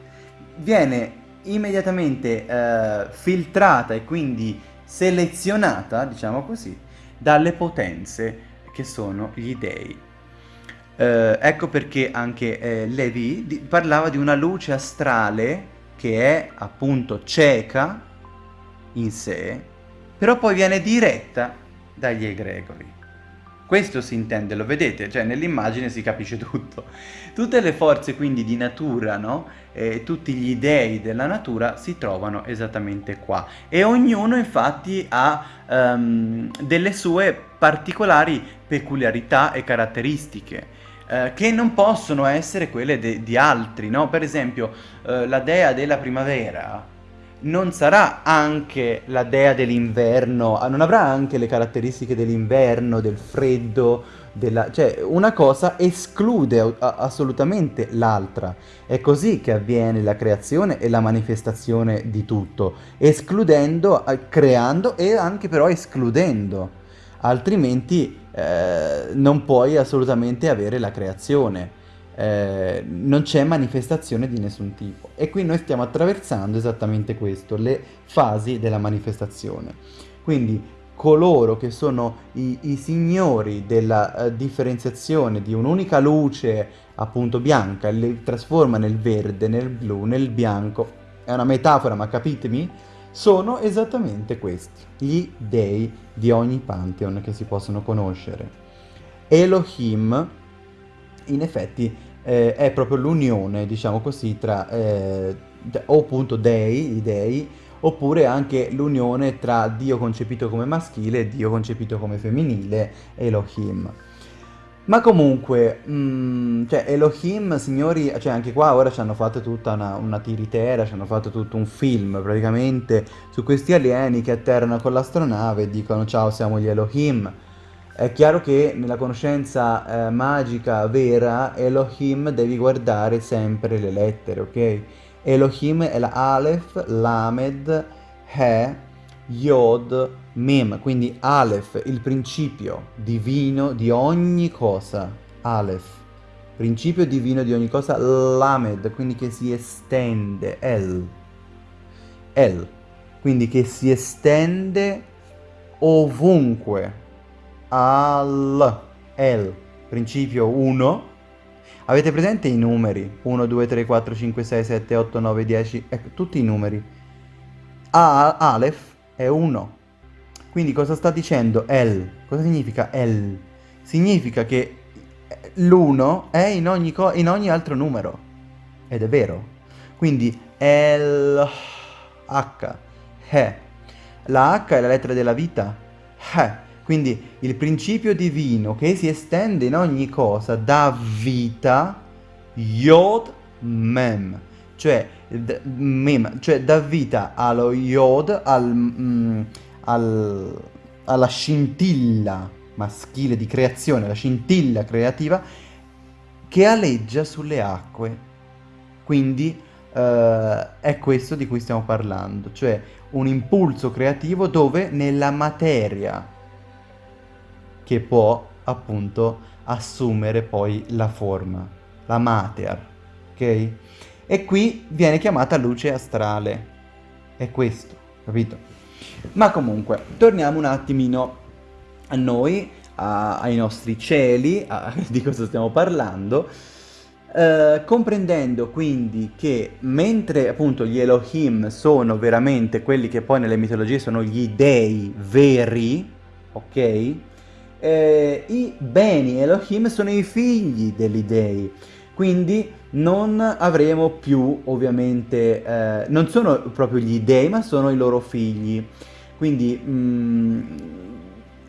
[SPEAKER 1] viene immediatamente eh, filtrata e quindi selezionata, diciamo così, dalle potenze che sono gli dei. Eh, ecco perché anche eh, Levi parlava di una luce astrale che è appunto cieca, in sé, però poi viene diretta dagli egregori. Questo si intende, lo vedete, cioè nell'immagine si capisce tutto. Tutte le forze quindi di natura, no? E tutti gli dei della natura si trovano esattamente qua. E ognuno infatti ha um, delle sue particolari peculiarità e caratteristiche eh, che non possono essere quelle di altri, no? Per esempio eh, la dea della primavera non sarà anche la dea dell'inverno, ah, non avrà anche le caratteristiche dell'inverno, del freddo, della... cioè una cosa esclude assolutamente l'altra. È così che avviene la creazione e la manifestazione di tutto, escludendo, creando e anche però escludendo, altrimenti eh, non puoi assolutamente avere la creazione. Eh, non c'è manifestazione di nessun tipo. E qui noi stiamo attraversando esattamente questo, le fasi della manifestazione. Quindi coloro che sono i, i signori della uh, differenziazione di un'unica luce appunto bianca, le trasforma nel verde, nel blu, nel bianco, è una metafora ma capitemi, sono esattamente questi, gli dei di ogni pantheon che si possono conoscere. Elohim in effetti eh, è proprio l'unione, diciamo così, tra eh, o appunto dei, i dei, oppure anche l'unione tra Dio concepito come maschile e Dio concepito come femminile, Elohim. Ma comunque, mh, mm, cioè Elohim, signori, cioè anche qua ora ci hanno fatto tutta una, una tiritera, ci hanno fatto tutto un film praticamente su questi alieni che atterrano con l'astronave e dicono ciao siamo gli Elohim. È chiaro che nella conoscenza eh, magica vera, Elohim devi guardare sempre le lettere, ok? Elohim è la Aleph, Lamed, He, Yod, Mem, quindi Aleph, il principio divino di ogni cosa, Aleph, principio divino di ogni cosa, Lamed, quindi che si estende, El, El, quindi che si estende ovunque, Al, El, principio 1, avete presente i numeri? 1, 2, 3, 4, 5, 6, 7, 8, 9, 10, ecco, tutti i numeri. A, Aleph è 1. Quindi cosa sta dicendo El? Cosa significa El? Significa che l'1 è in ogni, in ogni altro numero. Ed è vero. Quindi El H. He. La H è la lettera della vita. He. Quindi il principio divino che si estende in ogni cosa dà vita, Yod Mem, cioè, mem, cioè dà vita allo Yod, al, mm, al, alla scintilla maschile di creazione, la scintilla creativa che aleggia sulle acque. Quindi eh, è questo di cui stiamo parlando, cioè un impulso creativo dove nella materia che può appunto assumere poi la forma, la mater, ok? E qui viene chiamata luce astrale, è questo, capito? Ma comunque, torniamo un attimino a noi, a, ai nostri cieli, a, di cosa stiamo parlando, eh, comprendendo quindi che mentre appunto gli Elohim sono veramente quelli che poi nelle mitologie sono gli dei veri, ok? Eh, i beni Elohim sono i figli degli dei, quindi non avremo più ovviamente, eh, non sono proprio gli dei ma sono i loro figli, quindi mh, mm,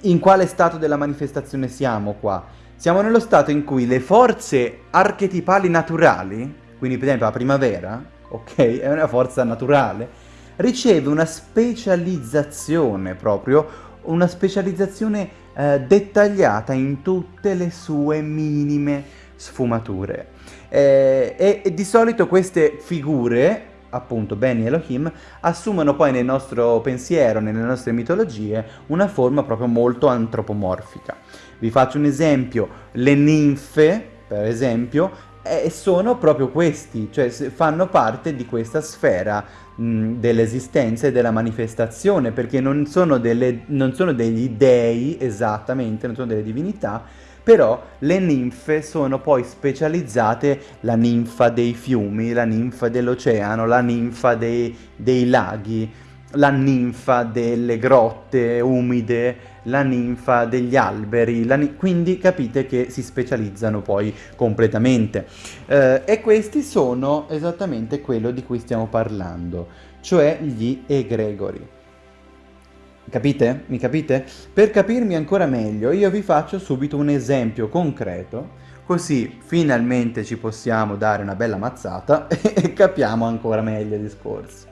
[SPEAKER 1] in quale stato della manifestazione siamo qua? Siamo nello stato in cui le forze archetipali naturali, quindi per esempio la primavera, ok, è una forza naturale, riceve una specializzazione proprio, una specializzazione eh, dettagliata in tutte le sue minime sfumature. Eh, e, e, di solito queste figure, appunto Beni Elohim, assumono poi nel nostro pensiero, nelle nostre mitologie, una forma proprio molto antropomorfica. Vi faccio un esempio, le ninfe, per esempio, eh, sono proprio questi, cioè fanno parte di questa sfera dell'esistenza e della manifestazione, perché non sono, delle, non sono degli dei esattamente, non sono delle divinità, però le ninfe sono poi specializzate, la ninfa dei fiumi, la ninfa dell'oceano, la ninfa dei, dei laghi, la ninfa delle grotte umide, la ninfa degli alberi, ni quindi capite che si specializzano poi completamente. Eh, e questi sono esattamente quello di cui stiamo parlando, cioè gli egregori. Capite? Mi capite? Per capirmi ancora meglio io vi faccio subito un esempio concreto così finalmente ci possiamo dare una bella mazzata e capiamo ancora meglio il discorso.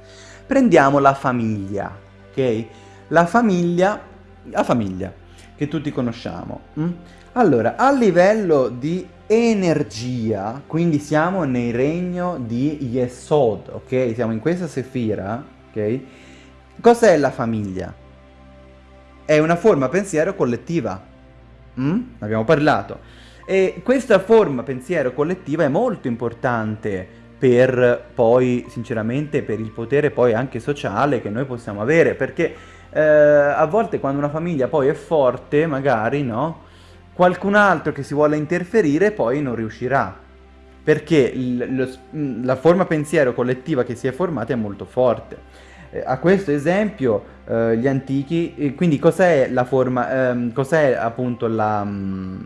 [SPEAKER 1] Prendiamo la famiglia, ok? La famiglia, la famiglia che tutti conosciamo. Hm? Allora, a livello di energia, quindi siamo nel regno di Yesod, ok? Siamo in questa sefira, ok? Cos'è la famiglia? È una forma pensiero collettiva. Mm? Abbiamo parlato. E questa forma pensiero collettiva è molto importante per poi, sinceramente, per il potere poi anche sociale che noi possiamo avere, perché eh, a volte quando una famiglia poi è forte, magari, no? Qualcun altro che si vuole interferire poi non riuscirà, perché lo, la forma pensiero collettiva che si è formata è molto forte. Eh, a questo esempio eh, gli antichi, eh, quindi cos'è la forma, ehm, cos'è appunto la,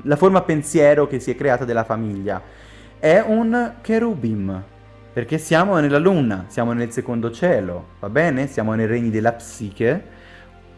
[SPEAKER 1] la forma pensiero che si è creata della famiglia? È un cherubim, perché siamo nella luna, siamo nel secondo cielo, va bene? Siamo nei regni della psiche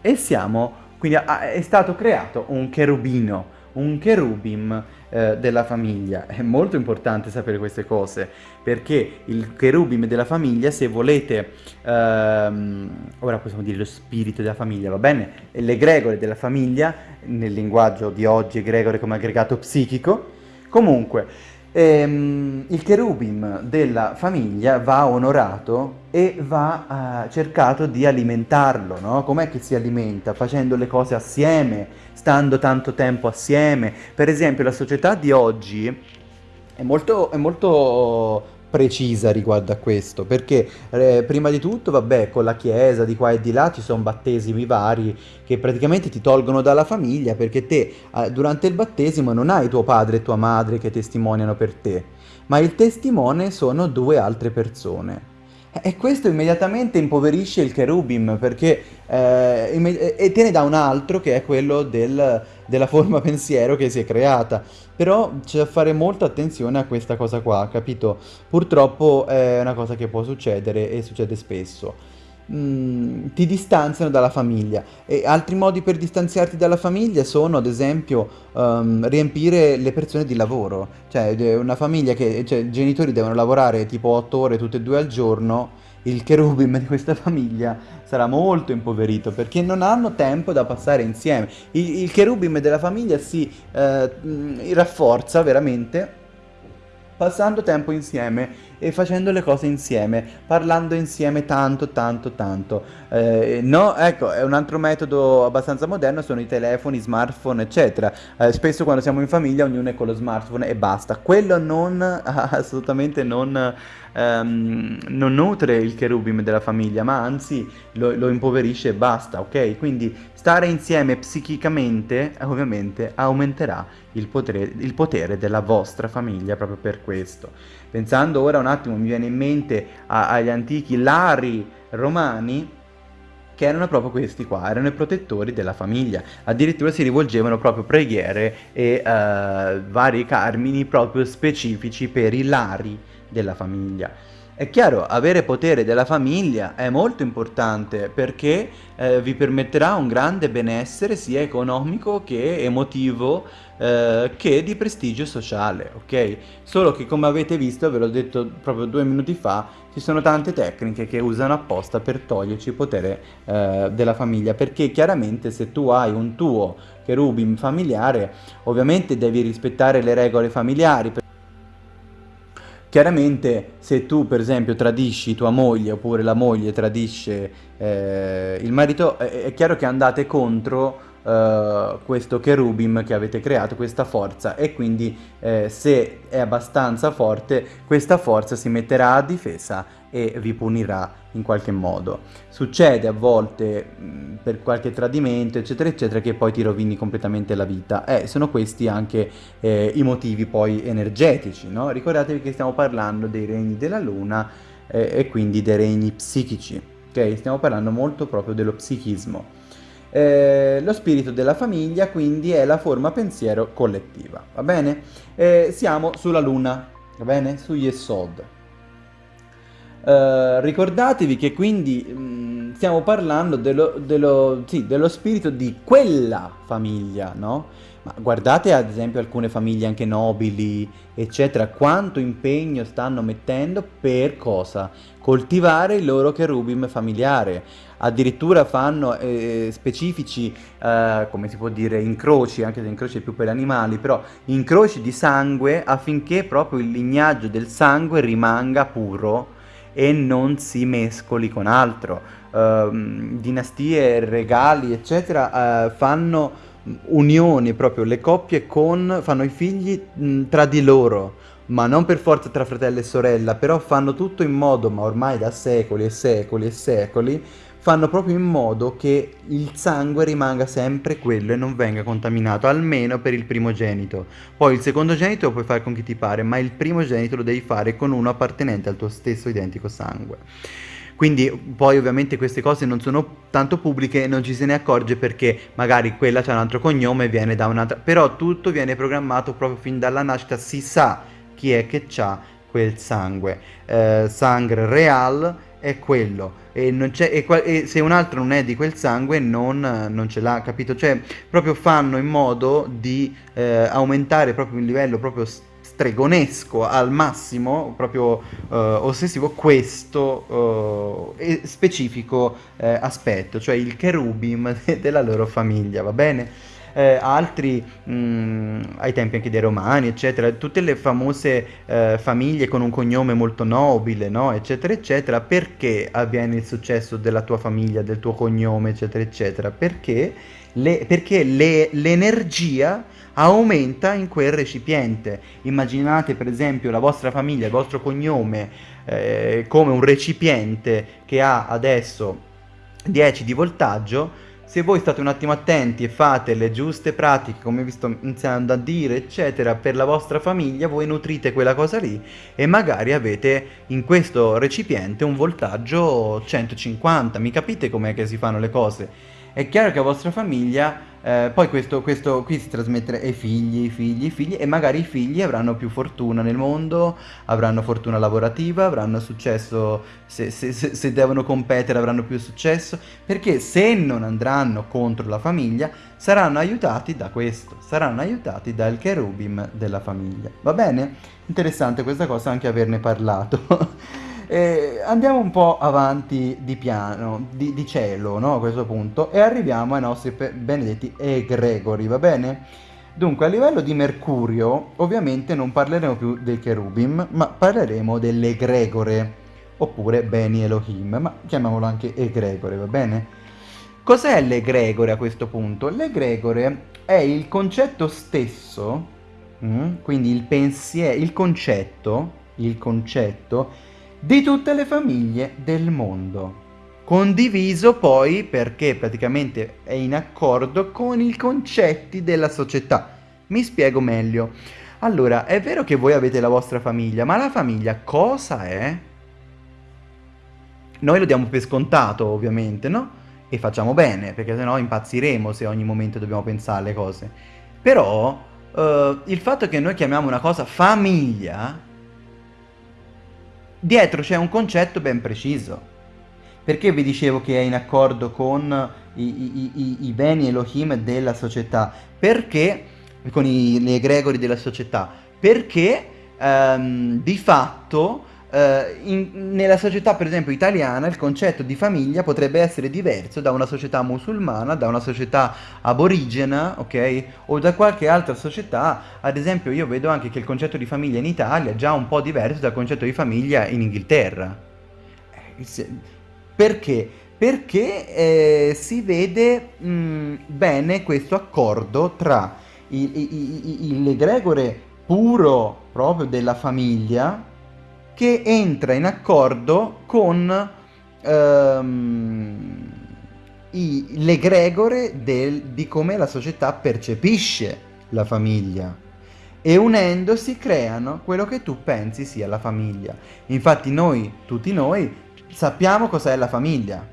[SPEAKER 1] e siamo, quindi è stato creato un cherubino, un cherubim eh, della famiglia. È molto importante sapere queste cose, perché il cherubim della famiglia, se volete, ehm, ora possiamo dire lo spirito della famiglia, va bene? L'egregore della famiglia, nel linguaggio di oggi egregore come aggregato psichico, comunque ehm, il cherubim della famiglia va onorato e va eh, cercato di alimentarlo, no? Com'è che si alimenta? Facendo le cose assieme, stando tanto tempo assieme. Per esempio la società di oggi è molto, è molto precisa riguardo a questo, perché eh, prima di tutto, vabbè, con la chiesa di qua e di là ci sono battesimi vari che praticamente ti tolgono dalla famiglia perché te eh, durante il battesimo non hai tuo padre e tua madre che testimoniano per te, ma il testimone sono due altre persone. E questo immediatamente impoverisce il cherubim perché eh, e te ne dà un altro che è quello del, della forma pensiero che si è creata. Però c'è da fare molta attenzione a questa cosa qua, capito? Purtroppo è una cosa che può succedere e succede spesso. Mm, ti distanziano dalla famiglia e altri modi per distanziarti dalla famiglia sono ad esempio um, riempire le persone di lavoro cioè una famiglia che cioè, i genitori devono lavorare tipo 8 ore tutte e due al giorno il cherubim di questa famiglia sarà molto impoverito perché non hanno tempo da passare insieme. Il, il cherubim della famiglia si eh, rafforza veramente passando tempo insieme e facendo le cose insieme, parlando insieme tanto, tanto, tanto. Eh, no, ecco, è un altro metodo abbastanza moderno, sono i telefoni, smartphone, eccetera. Eh, spesso quando siamo in famiglia ognuno è con lo smartphone e basta. Quello non, assolutamente non ehm, non nutre il cherubim della famiglia, ma anzi lo, lo impoverisce e basta, ok? Quindi stare insieme psichicamente, ovviamente, aumenterà il potere, il potere della vostra famiglia proprio per questo. Pensando ora un attimo, mi viene in mente a, agli antichi lari romani, che erano proprio questi qua, erano i protettori della famiglia, addirittura si rivolgevano proprio preghiere e uh, vari carmini proprio specifici per i lari della famiglia. È chiaro, avere potere della famiglia è molto importante perché eh, vi permetterà un grande benessere sia economico che emotivo eh, che di prestigio sociale, ok? Solo che come avete visto, ve l'ho detto proprio due minuti fa, ci sono tante tecniche che usano apposta per toglierci il potere eh, della famiglia perché chiaramente se tu hai un tuo cherubim familiare ovviamente devi rispettare le regole familiari Chiaramente se tu per esempio tradisci tua moglie oppure la moglie tradisce eh, il marito, è, è, chiaro che andate contro eh, questo cherubim che avete creato, questa forza e quindi eh, se è abbastanza forte questa forza si metterà a difesa e vi punirà in qualche modo. Succede a volte mh, per qualche tradimento, eccetera, eccetera, che poi ti rovini completamente la vita. E sono questi anche eh, i motivi poi energetici, no? Ricordatevi che stiamo parlando dei regni della luna eh, e quindi dei regni psichici, ok? Stiamo parlando molto proprio dello psichismo. Eh, lo spirito della famiglia quindi è la forma pensiero collettiva, va bene? Eh, siamo sulla luna, va bene? Su Yesod. Uh, ricordatevi che quindi mh, mm, stiamo parlando dello, dello, sì, dello, spirito di quella famiglia, no? Ma guardate ad esempio alcune famiglie anche nobili, eccetera, quanto impegno stanno mettendo per cosa? Coltivare il loro cherubim familiare. Addirittura fanno eh, specifici, eh, come si può dire, incroci, anche se incroci è più per animali, però incroci di sangue affinché proprio il lignaggio del sangue rimanga puro e non si mescoli con altro. Uh, dinastie, regali, eccetera, uh, fanno unioni proprio, le coppie con, fanno i figli mh, tra di loro, ma non per forza tra fratello e sorella, però fanno tutto in modo, ma ormai da secoli e secoli e secoli, fanno proprio in modo che il sangue rimanga sempre quello e non venga contaminato, almeno per il primogenito. Poi il secondogenito lo puoi fare con chi ti pare, ma il primogenito lo devi fare con uno appartenente al tuo stesso identico sangue. Quindi poi ovviamente queste cose non sono tanto pubbliche e non ci se ne accorge perché magari quella c'ha un altro cognome e viene da un'altra... Però tutto viene programmato proprio fin dalla nascita, si sa chi è che ha quel sangue. Eh, sangue real è quello e, e, e, se un altro non è di quel sangue non, non, ce l'ha, capito? Cioè proprio fanno in modo di eh, aumentare proprio il livello proprio stregonesco al massimo, proprio eh, ossessivo, questo eh, specifico eh, aspetto, cioè il cherubim della loro famiglia, va bene? Eh, altri mh, mm, ai tempi anche dei romani, eccetera, tutte le famose eh, famiglie con un cognome molto nobile, no? eccetera, eccetera, perché avviene il successo della tua famiglia, del tuo cognome, eccetera, eccetera? Perché, le, perché le, l'energia aumenta in quel recipiente. Immaginate per esempio la vostra famiglia, il vostro cognome eh, come un recipiente che ha adesso 10 di voltaggio, se voi state un attimo attenti e fate le giuste pratiche, come vi sto iniziando a dire, eccetera, per la vostra famiglia, voi nutrite quella cosa lì e magari avete in questo recipiente un voltaggio 150. Mi capite com'è che si fanno le cose? È chiaro che a vostra famiglia eh, poi questo, questo qui si trasmetterà ai figli, ai figli, ai figli e magari i figli avranno più fortuna nel mondo, avranno fortuna lavorativa, avranno successo, se, se, se, se devono competere avranno più successo, perché se non andranno contro la famiglia saranno aiutati da questo, saranno aiutati dal cherubim della famiglia. Va bene? Interessante questa cosa anche averne parlato. Eh, andiamo un po' avanti di piano, di, di cielo, no? A questo punto, e arriviamo ai nostri benedetti egregori, va bene? Dunque, a livello di Mercurio, ovviamente non parleremo più dei cherubim, ma parleremo dell'egregore, oppure Beni Elohim, ma chiamiamolo anche egregore, va bene? Cos'è l'egregore a questo punto? L'egregore è il concetto stesso, mm? quindi il pensiero, il concetto, il concetto di tutte le famiglie del mondo. Condiviso poi perché praticamente è in accordo con i concetti della società. Mi spiego meglio. Allora, è vero che voi avete la vostra famiglia, ma la famiglia cosa è? Noi lo diamo per scontato, ovviamente, no? E facciamo bene, perché sennò impazziremo se ogni momento dobbiamo pensare alle cose. Però, uh, il fatto che noi chiamiamo una cosa famiglia dietro c'è un concetto ben preciso. Perché vi dicevo che è in accordo con i, i, i, i beni Elohim della società? Perché, con gli egregori della società? Perché um, di fatto Uh, in, nella società per esempio italiana il concetto di famiglia potrebbe essere diverso da una società musulmana, da una società aborigena, ok? O da qualche altra società, ad esempio io vedo anche che il concetto di famiglia in Italia è già un po' diverso dal concetto di famiglia in Inghilterra. Eh, perché? Perché eh, si vede mh, mm, bene questo accordo tra l'egregore puro proprio della famiglia che entra in accordo con ehm, l'egregore di come la società percepisce la famiglia e unendosi creano quello che tu pensi sia la famiglia. Infatti noi, tutti noi, sappiamo cos'è la famiglia,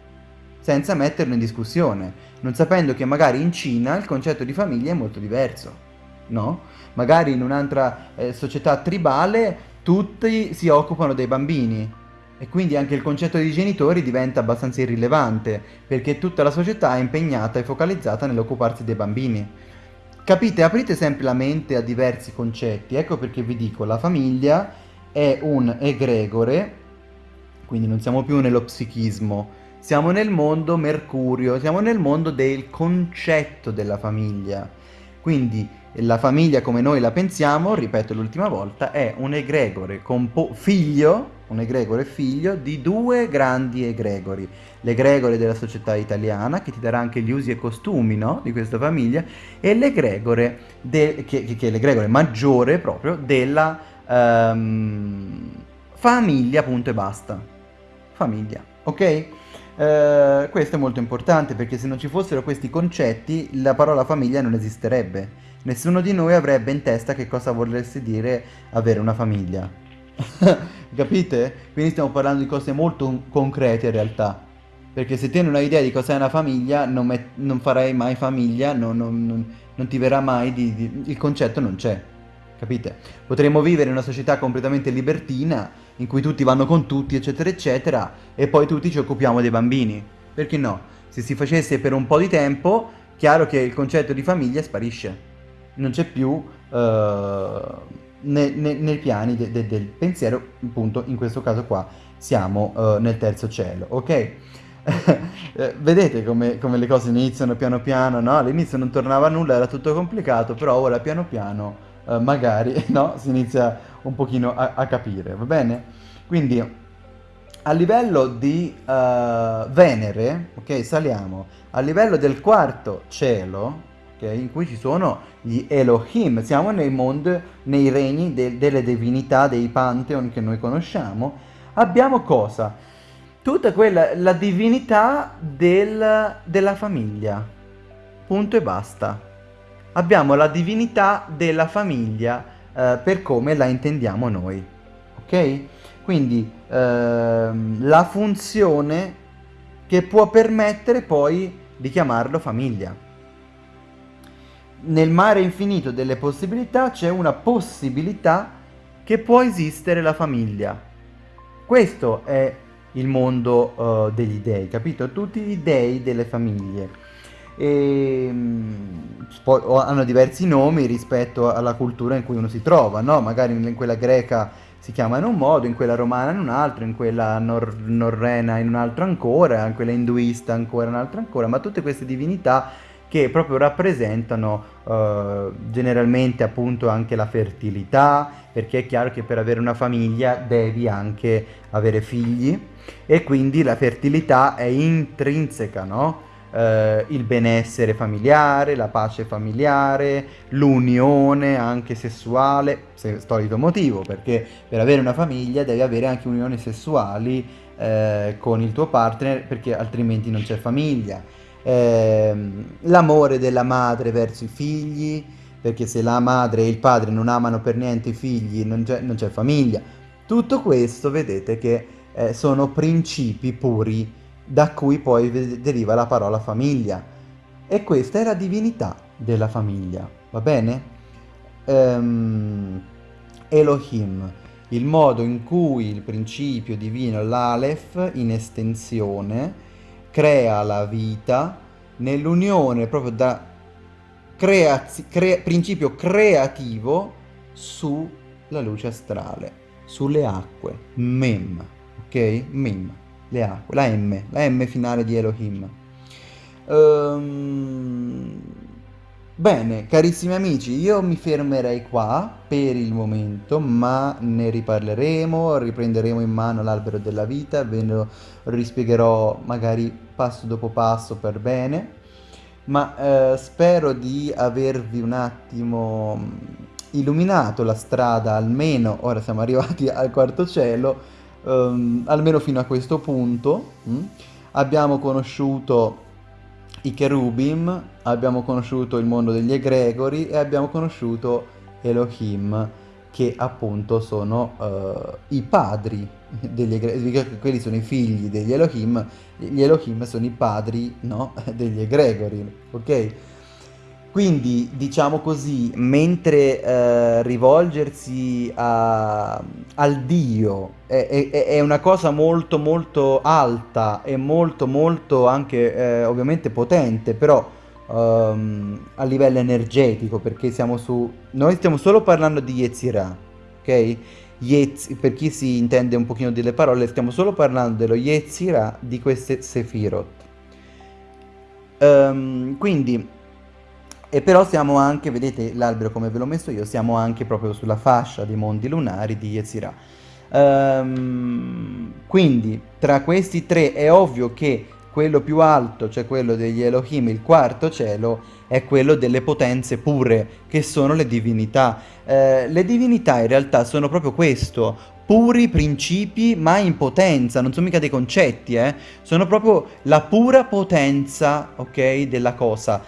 [SPEAKER 1] senza metterlo in discussione, non sapendo che magari in Cina il concetto di famiglia è molto diverso, no? Magari in un'altra eh, società tribale tutti si occupano dei bambini e quindi anche il concetto di genitori diventa abbastanza irrilevante perché tutta la società è impegnata e focalizzata nell'occuparsi dei bambini. Capite? Aprite sempre la mente a diversi concetti, ecco perché vi dico, la famiglia è un egregore, quindi non siamo più nello psichismo, siamo nel mondo mercurio, siamo nel mondo del concetto della famiglia. Quindi la famiglia come noi la pensiamo, ripeto l'ultima volta, è un egregore figlio, un egregore figlio di due grandi egregori. L'egregore della società italiana, che ti darà anche gli usi e costumi no? di questa famiglia, e l'egregore, che, che, è l'egregore maggiore proprio della um, famiglia, punto e basta. Famiglia, ok? Uh, questo è molto importante perché se non ci fossero questi concetti la parola famiglia non esisterebbe Nessuno di noi avrebbe in testa che cosa volesse dire avere una famiglia. Capite? Quindi stiamo parlando di cose molto concrete in realtà. Perché se te non hai idea di cos'è una famiglia, non, non farai mai famiglia, non, non, non, ti verrà mai di, di, il concetto non c'è. capite? Potremmo vivere in una società completamente libertina, in cui tutti vanno con tutti, eccetera, eccetera, e poi tutti ci occupiamo dei bambini. Perché no? Se si facesse per un po' di tempo, chiaro che il concetto di famiglia sparisce. Non c'è più uh, ne, ne, nei piani de, de, del pensiero, appunto, in questo caso qua siamo uh, nel terzo cielo, ok? Eh, vedete come, come, le cose iniziano piano piano, no? All'inizio non tornava nulla, era tutto complicato, però ora piano piano uh, magari no? si inizia un pochino a, a, capire, va bene? Quindi a livello di uh, Venere, ok, saliamo, a livello del quarto cielo, ok, in cui ci sono gli Elohim, siamo nei mondi, nei regni de delle divinità, dei pantheon che noi conosciamo, abbiamo cosa? Tutta quella, la divinità del, della famiglia, punto e basta. Abbiamo la divinità della famiglia uh, per come la intendiamo noi, ok? Quindi ehm, la funzione che può permettere poi di chiamarlo famiglia. Nel mare infinito delle possibilità c'è una possibilità che può esistere la famiglia. Questo è il mondo uh, degli dei, capito? Tutti gli dei delle famiglie. E, um, hanno diversi nomi rispetto alla cultura in cui uno si trova, no? Magari in quella greca si chiama in un modo, in quella romana in un altro, in quella nor norrena in un altro ancora, in quella induista ancora in un altro ancora, ma tutte queste divinità che proprio rappresentano uh, generalmente appunto anche la fertilità, perché è chiaro che per avere una famiglia devi anche avere figli e quindi la fertilità è intrinseca, no? eh, il benessere familiare, la pace familiare, l'unione anche sessuale, se, solito motivo, perché per avere una famiglia devi avere anche unioni sessuali eh, con il tuo partner, perché altrimenti non c'è famiglia. Eh, l'amore della madre verso i figli, perché se la madre e il padre non amano per niente i figli non c'è famiglia. Tutto questo vedete che eh, sono principi puri da cui poi deriva la parola famiglia. E questa è la divinità della famiglia, va bene? Um, Elohim, il modo in cui il principio divino, l'Aleph, in estensione, crea la vita nell'unione proprio da creaz- cre- principio creativo sulla luce astrale, sulle acque, Mem, ok? Mem le acque, la M, la M finale di Elohim. Um, bene, carissimi amici, io mi fermerei qua per il momento, ma ne riparleremo, riprenderemo in mano l'albero della vita, ve lo rispiegherò magari passo dopo passo per bene, ma eh, spero di avervi un attimo mm, illuminato la strada, almeno ora siamo arrivati al quarto cielo, um, almeno fino a questo punto. Mh? Mm, abbiamo conosciuto i cherubim, abbiamo conosciuto il mondo degli egregori e abbiamo conosciuto Elohim, che appunto sono uh, i padri degli quelli sono i figli degli Elohim, gli Elohim sono i padri no, degli egregori, ok? Quindi, diciamo così, mentre eh, rivolgersi a, al Dio è, è, è, una cosa molto molto alta e molto molto anche eh, ovviamente potente, però um, a livello energetico, perché siamo su... Noi stiamo solo parlando di Yetzirah, ok? Yetz, per chi si intende un pochino delle parole, stiamo solo parlando dello Yetzirah di queste Sefirot. Um, quindi e però siamo anche, vedete l'albero come ve l'ho messo io, siamo anche proprio sulla fascia dei mondi lunari di Yetzirah. Um, quindi tra questi tre è ovvio che quello più alto, cioè quello degli Elohim, il quarto cielo, è quello delle potenze pure, che sono le divinità. Eh, le divinità in realtà sono proprio questo, puri principi ma in potenza, non sono mica dei concetti, eh? sono proprio la pura potenza, ok, della cosa,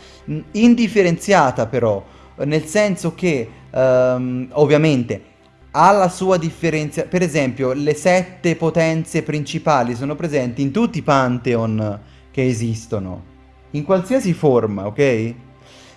[SPEAKER 1] indifferenziata però, nel senso che um, ovviamente ha la sua differenza, per esempio le sette potenze principali sono presenti in tutti i pantheon che esistono, in qualsiasi forma, ok?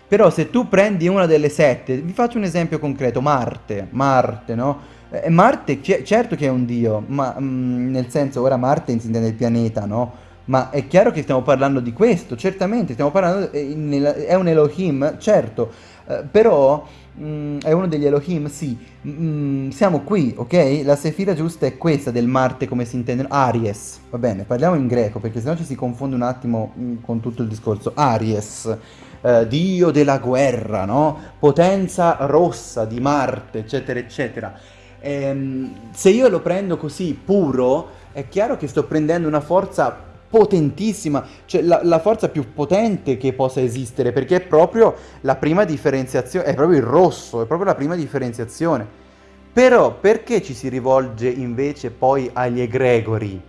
[SPEAKER 2] Però se tu prendi una delle sette, vi faccio un esempio concreto, Marte, Marte, no? Eh, Marte, certo che è un dio, ma mm, nel senso, ora Marte si intende il pianeta, no? Ma è chiaro che stiamo parlando di questo, certamente, stiamo parlando, eh, è un Elohim, certo, eh, però mh, mm, è uno degli Elohim, sì, mh, mm, siamo qui, ok? La sefira giusta è questa del Marte come si intende, Aries, va bene, parliamo in greco perché sennò ci si confonde un attimo mh, con tutto il discorso, Aries, eh, dio della guerra, no? Potenza rossa di Marte, eccetera, eccetera. Ehm, se io lo prendo così puro, è chiaro che sto prendendo una forza potentissima, cioè la, la, forza più potente che possa esistere, perché è proprio la prima differenziazione, è proprio il rosso, è proprio la prima differenziazione. Però perché ci si rivolge invece poi agli egregori?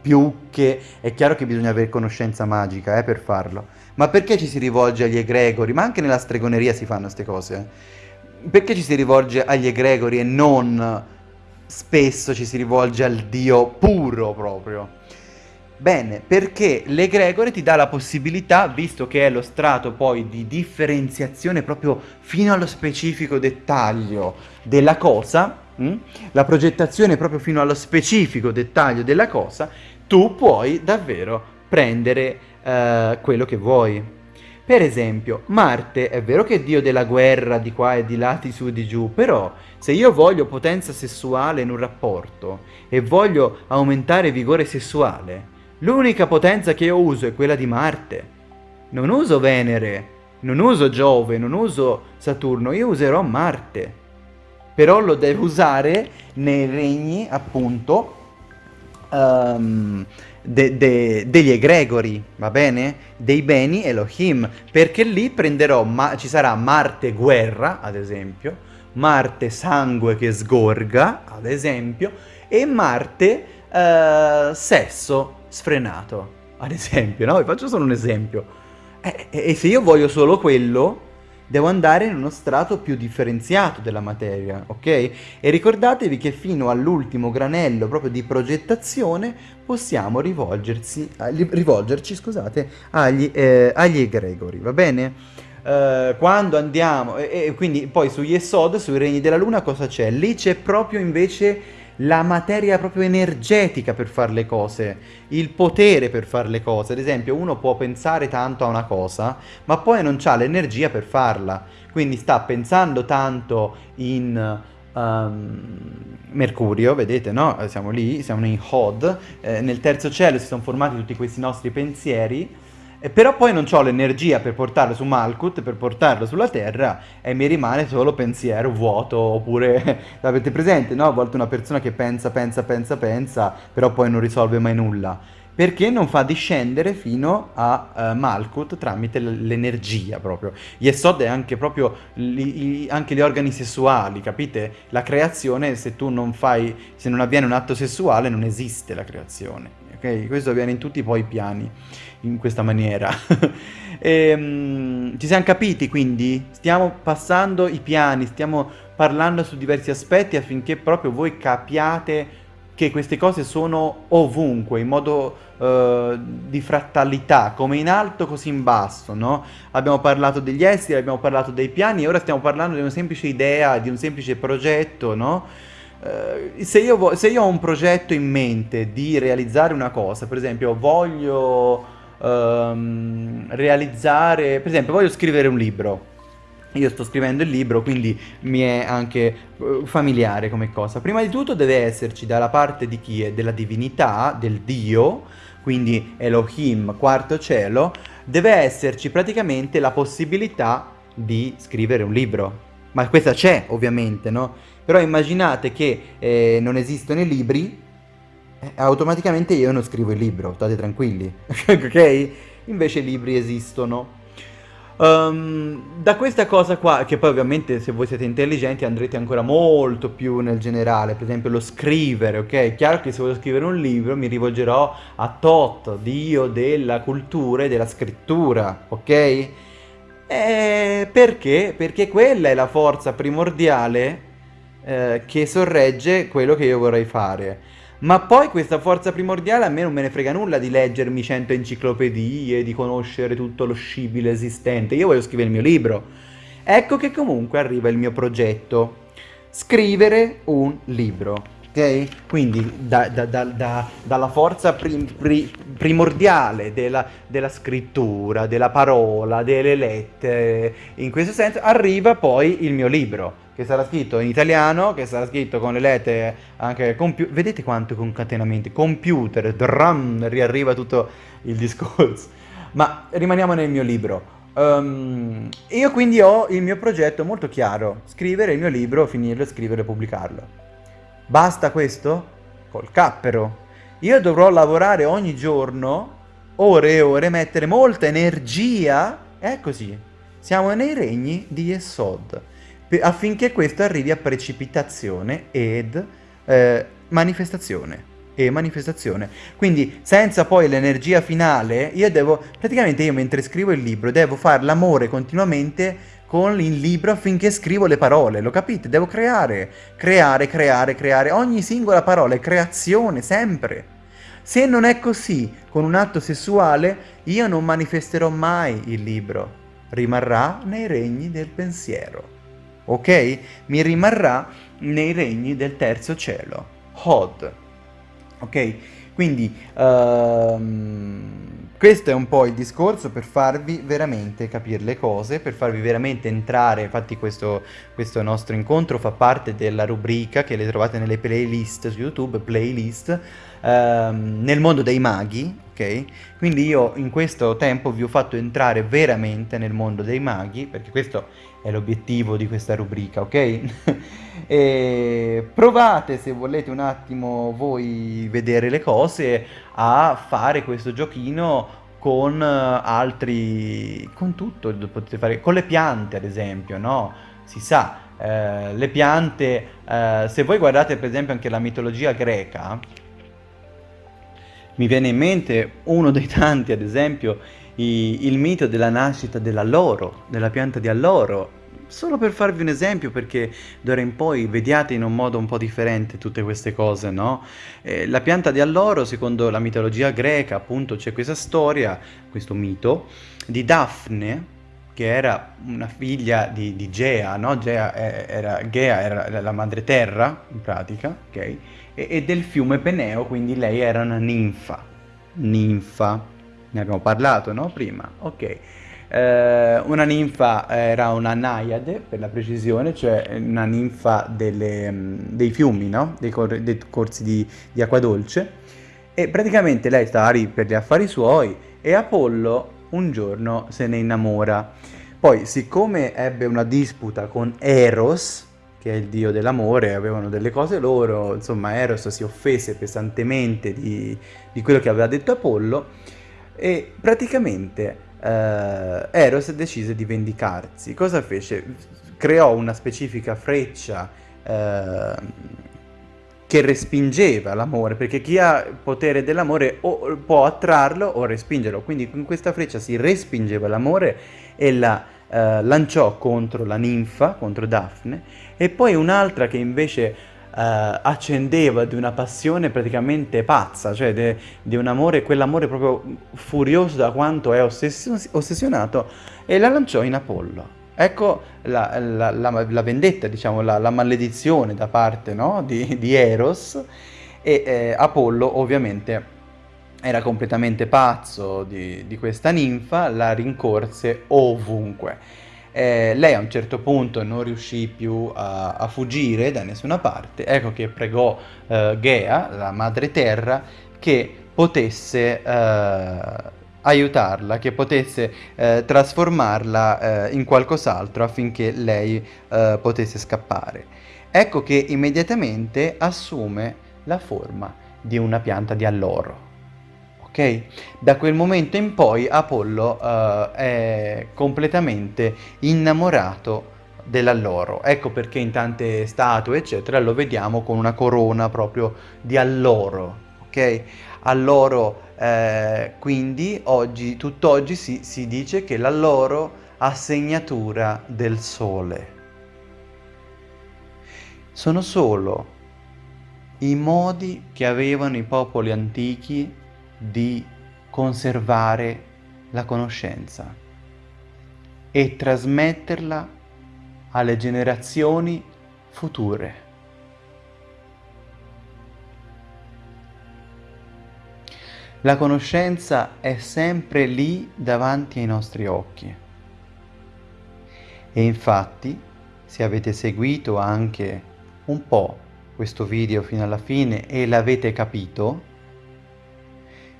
[SPEAKER 2] Più che... è chiaro che bisogna avere conoscenza magica eh, per farlo, ma perché ci si rivolge agli egregori? Ma anche nella stregoneria si fanno queste cose. Perché ci si rivolge agli egregori e non spesso ci si rivolge al Dio puro proprio? Bene, perché l'egregore ti dà la possibilità, visto che è lo strato poi di differenziazione proprio fino allo specifico dettaglio della cosa, mh? Hm? la progettazione proprio fino allo specifico dettaglio della cosa, tu puoi davvero prendere uh, quello che vuoi. Per esempio, Marte è vero che è dio della guerra di qua e di là, di su e di giù, però se io voglio potenza sessuale in un rapporto e voglio aumentare vigore sessuale, l'unica potenza che io uso è quella di Marte. Non uso Venere, non uso Giove, non uso Saturno, io userò Marte. Però lo devo usare nei regni, appunto, um, de, de, degli egregori, va bene? Dei beni Elohim, perché lì prenderò, ma, ci sarà Marte guerra, ad esempio, Marte sangue che sgorga, ad esempio, e Marte uh, sesso sfrenato, ad esempio, no? Vi faccio solo un esempio. E, e se io voglio solo quello, devo andare in uno strato più differenziato della materia, ok? E ricordatevi che fino all'ultimo granello proprio di progettazione possiamo rivolgerci scusate, agli, eh, agli egregori, va bene? Uh, quando andiamo, e, e, quindi poi su Yesod, sui regni della luna cosa c'è? Lì c'è proprio invece la materia proprio energetica per fare le cose, il potere per fare le cose. Ad esempio, uno può pensare tanto a una cosa, ma poi non ha l'energia per farla. Quindi sta pensando tanto in um, Mercurio, vedete, no? Siamo lì, siamo in Hod, eh, nel terzo cielo si sono formati tutti questi nostri pensieri però poi non ho l'energia per portarlo su Malkut, per portarlo sulla Terra e mi rimane solo pensiero vuoto oppure l'avete presente, no? A volte una persona che pensa, pensa, pensa, pensa, però poi non risolve mai nulla. Perché non fa discendere fino a uh, Malkut tramite l'energia proprio. Yesod è anche proprio li, anche gli organi sessuali, capite? La creazione, se tu non fai, se non avviene un atto sessuale, non esiste la creazione. Ok? Questo avviene in tutti poi i piani in questa maniera. e, um, ci siamo capiti quindi? Stiamo passando i piani, stiamo parlando su diversi aspetti affinché proprio voi capiate che queste cose sono ovunque, in modo uh, di frattalità, come in alto così in basso, no? Abbiamo parlato degli esseri, abbiamo parlato dei piani e ora stiamo parlando di una semplice idea, di un semplice progetto, no? Uh, se, io se, io ho un progetto in mente di realizzare una cosa, per esempio voglio um, realizzare, per esempio voglio scrivere un libro, io sto scrivendo il libro, quindi mi è anche uh, familiare come cosa. Prima di tutto deve esserci dalla parte di chi è della divinità, del Dio, quindi Elohim, quarto cielo, deve esserci praticamente la possibilità di scrivere un libro. Ma questa c'è, ovviamente, no? Però immaginate che eh, non esistono i libri, eh, automaticamente io non scrivo il libro, state tranquilli, ok? Invece i libri esistono. Um, da questa cosa qua, che poi ovviamente se voi siete intelligenti andrete ancora molto più nel generale, per esempio lo scrivere, ok? Chiaro che se voglio scrivere un libro mi rivolgerò a Tot, dio della cultura e della scrittura, ok? E perché? Perché quella è la forza primordiale eh, che sorregge quello che io vorrei fare. Ma poi questa forza primordiale a me non me ne frega nulla di leggermi cento enciclopedie, di conoscere tutto lo scibile esistente. Io voglio scrivere il mio libro. Ecco che comunque arriva il mio progetto. Scrivere un libro ok? Quindi da, da, da, dalla forza prim, pri, primordiale della, della, scrittura, della parola, delle lettere, in questo senso arriva poi il mio libro, che sarà scritto in italiano, che sarà scritto con le lettere anche. Vedete quanto concatenamenti? Computer, drum, riarriva tutto il discorso. Ma rimaniamo nel mio libro. Um, io quindi ho il mio progetto molto chiaro, scrivere il mio libro, finirlo, scriverlo e pubblicarlo. Basta questo? Col cappero. Io dovrò lavorare ogni giorno, ore e ore, mettere molta energia. È così. Siamo nei regni di Yesod. Affinché questo arrivi a precipitazione ed eh, manifestazione e manifestazione. Quindi senza poi l'energia finale, io devo, praticamente io mentre scrivo il libro, devo fare l'amore continuamente con il libro affinché scrivo le parole, lo capite? Devo creare, creare, creare, creare, ogni singola parola è creazione, sempre. Se non è così, con un atto sessuale, io non manifesterò mai il libro, rimarrà nei regni del pensiero, ok? Mi rimarrà nei regni del terzo cielo, Hod, ok? Quindi, um, questo è un po' il discorso per farvi veramente capire le cose, per farvi veramente entrare, infatti questo, questo nostro incontro fa parte della rubrica che le trovate nelle playlist su YouTube, playlist, ehm, nel mondo dei maghi, ok? Quindi io in questo tempo vi ho fatto entrare veramente nel mondo dei maghi, perché questo è l'obiettivo di questa rubrica, ok? e provate se volete un attimo voi vedere le cose a fare questo giochino con altri, con tutto, potete fare, con le piante ad esempio, no? Si sa, eh, le piante, eh, se voi guardate per esempio anche la mitologia greca, mi viene in mente uno dei tanti, ad esempio, i, il mito della nascita dell'alloro, della pianta di alloro, solo per farvi un esempio, perché d'ora in poi vediate in un modo un po' differente tutte queste cose, no? Eh, la pianta di alloro, secondo la mitologia greca, appunto, c'è questa storia, questo mito, di Daphne, che era una figlia di, di Gea, no? Gea era, Gea era la madre terra, in pratica, ok? E, e del fiume Peneo, quindi lei era una ninfa. Ninfa, ne abbiamo parlato, no? Prima, ok. Eh, una ninfa era una naiade, per la precisione, cioè una ninfa delle, mm, dei fiumi, no? dei, cor dei, corsi di, di, acqua dolce. E praticamente lei stava lì per gli affari suoi e Apollo un giorno se ne innamora. Poi, siccome ebbe una disputa con Eros, che è il dio dell'amore, avevano delle cose loro, insomma Eros si offese pesantemente di, di quello che aveva detto Apollo e praticamente eh, Eros decise di vendicarsi. Cosa fece? Creò una specifica freccia eh, che respingeva l'amore, perché chi ha potere dell'amore può attrarlo o respingerlo. Quindi con questa freccia si respingeva l'amore e la eh, lanciò contro la ninfa, contro Daphne, e poi un'altra che invece accendeva di una passione praticamente pazza, cioè di un amore, quell'amore proprio furioso da quanto è ossession ossessionato, e la lanciò in Apollo. Ecco la, la, la, la vendetta, diciamo, la, maledizione da parte no? di, di, Eros, e eh, Apollo ovviamente era completamente pazzo di, di questa ninfa, la rincorse ovunque. Eh, lei a un certo punto non riuscì più a, a, fuggire da nessuna parte, ecco che pregò eh, Gea, la madre terra, che potesse eh, aiutarla, che potesse eh, trasformarla eh, in qualcos'altro affinché lei eh, potesse scappare. Ecco che immediatamente assume la forma di una pianta di alloro ok? Da quel momento in poi Apollo uh, è completamente innamorato dell'alloro. Ecco perché in tante statue, eccetera, lo vediamo con una corona proprio di alloro, ok? Alloro, eh, quindi, oggi, tutt'oggi si, si dice che l'alloro ha segnatura del sole. Sono solo
[SPEAKER 1] i modi che avevano i popoli antichi di conservare la conoscenza e trasmetterla alle generazioni future. La conoscenza è sempre lì davanti ai nostri occhi. E infatti, se avete seguito anche un po' questo video fino alla fine e l'avete capito,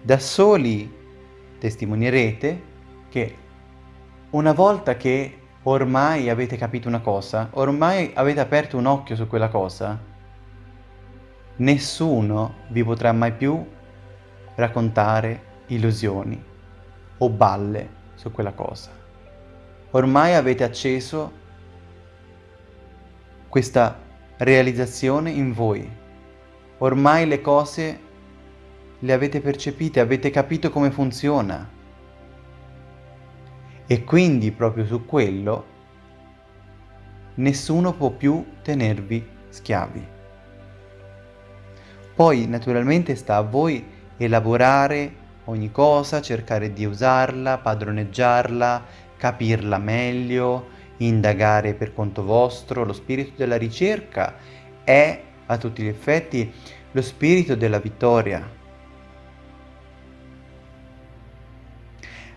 [SPEAKER 1] da soli testimonierete che una volta che ormai avete capito una cosa, ormai avete aperto un occhio su quella cosa, nessuno vi potrà mai più raccontare illusioni o balle su quella cosa. Ormai avete acceso questa realizzazione in voi. Ormai le cose le avete percepite, avete capito come funziona. E quindi proprio su quello nessuno può più tenervi schiavi. Poi naturalmente sta a voi elaborare ogni cosa, cercare di usarla, padroneggiarla, capirla meglio, indagare per conto vostro. Lo spirito della ricerca è a tutti gli effetti lo spirito della vittoria.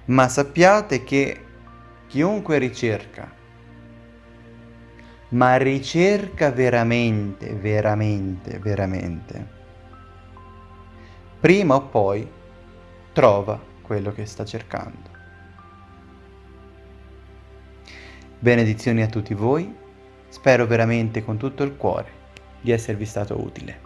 [SPEAKER 1] Ma sappiate che chiunque ricerca, ma ricerca veramente, veramente, veramente, prima o poi trova quello che sta cercando. Benedizioni a tutti voi, spero veramente con tutto il cuore di esservi stato utile.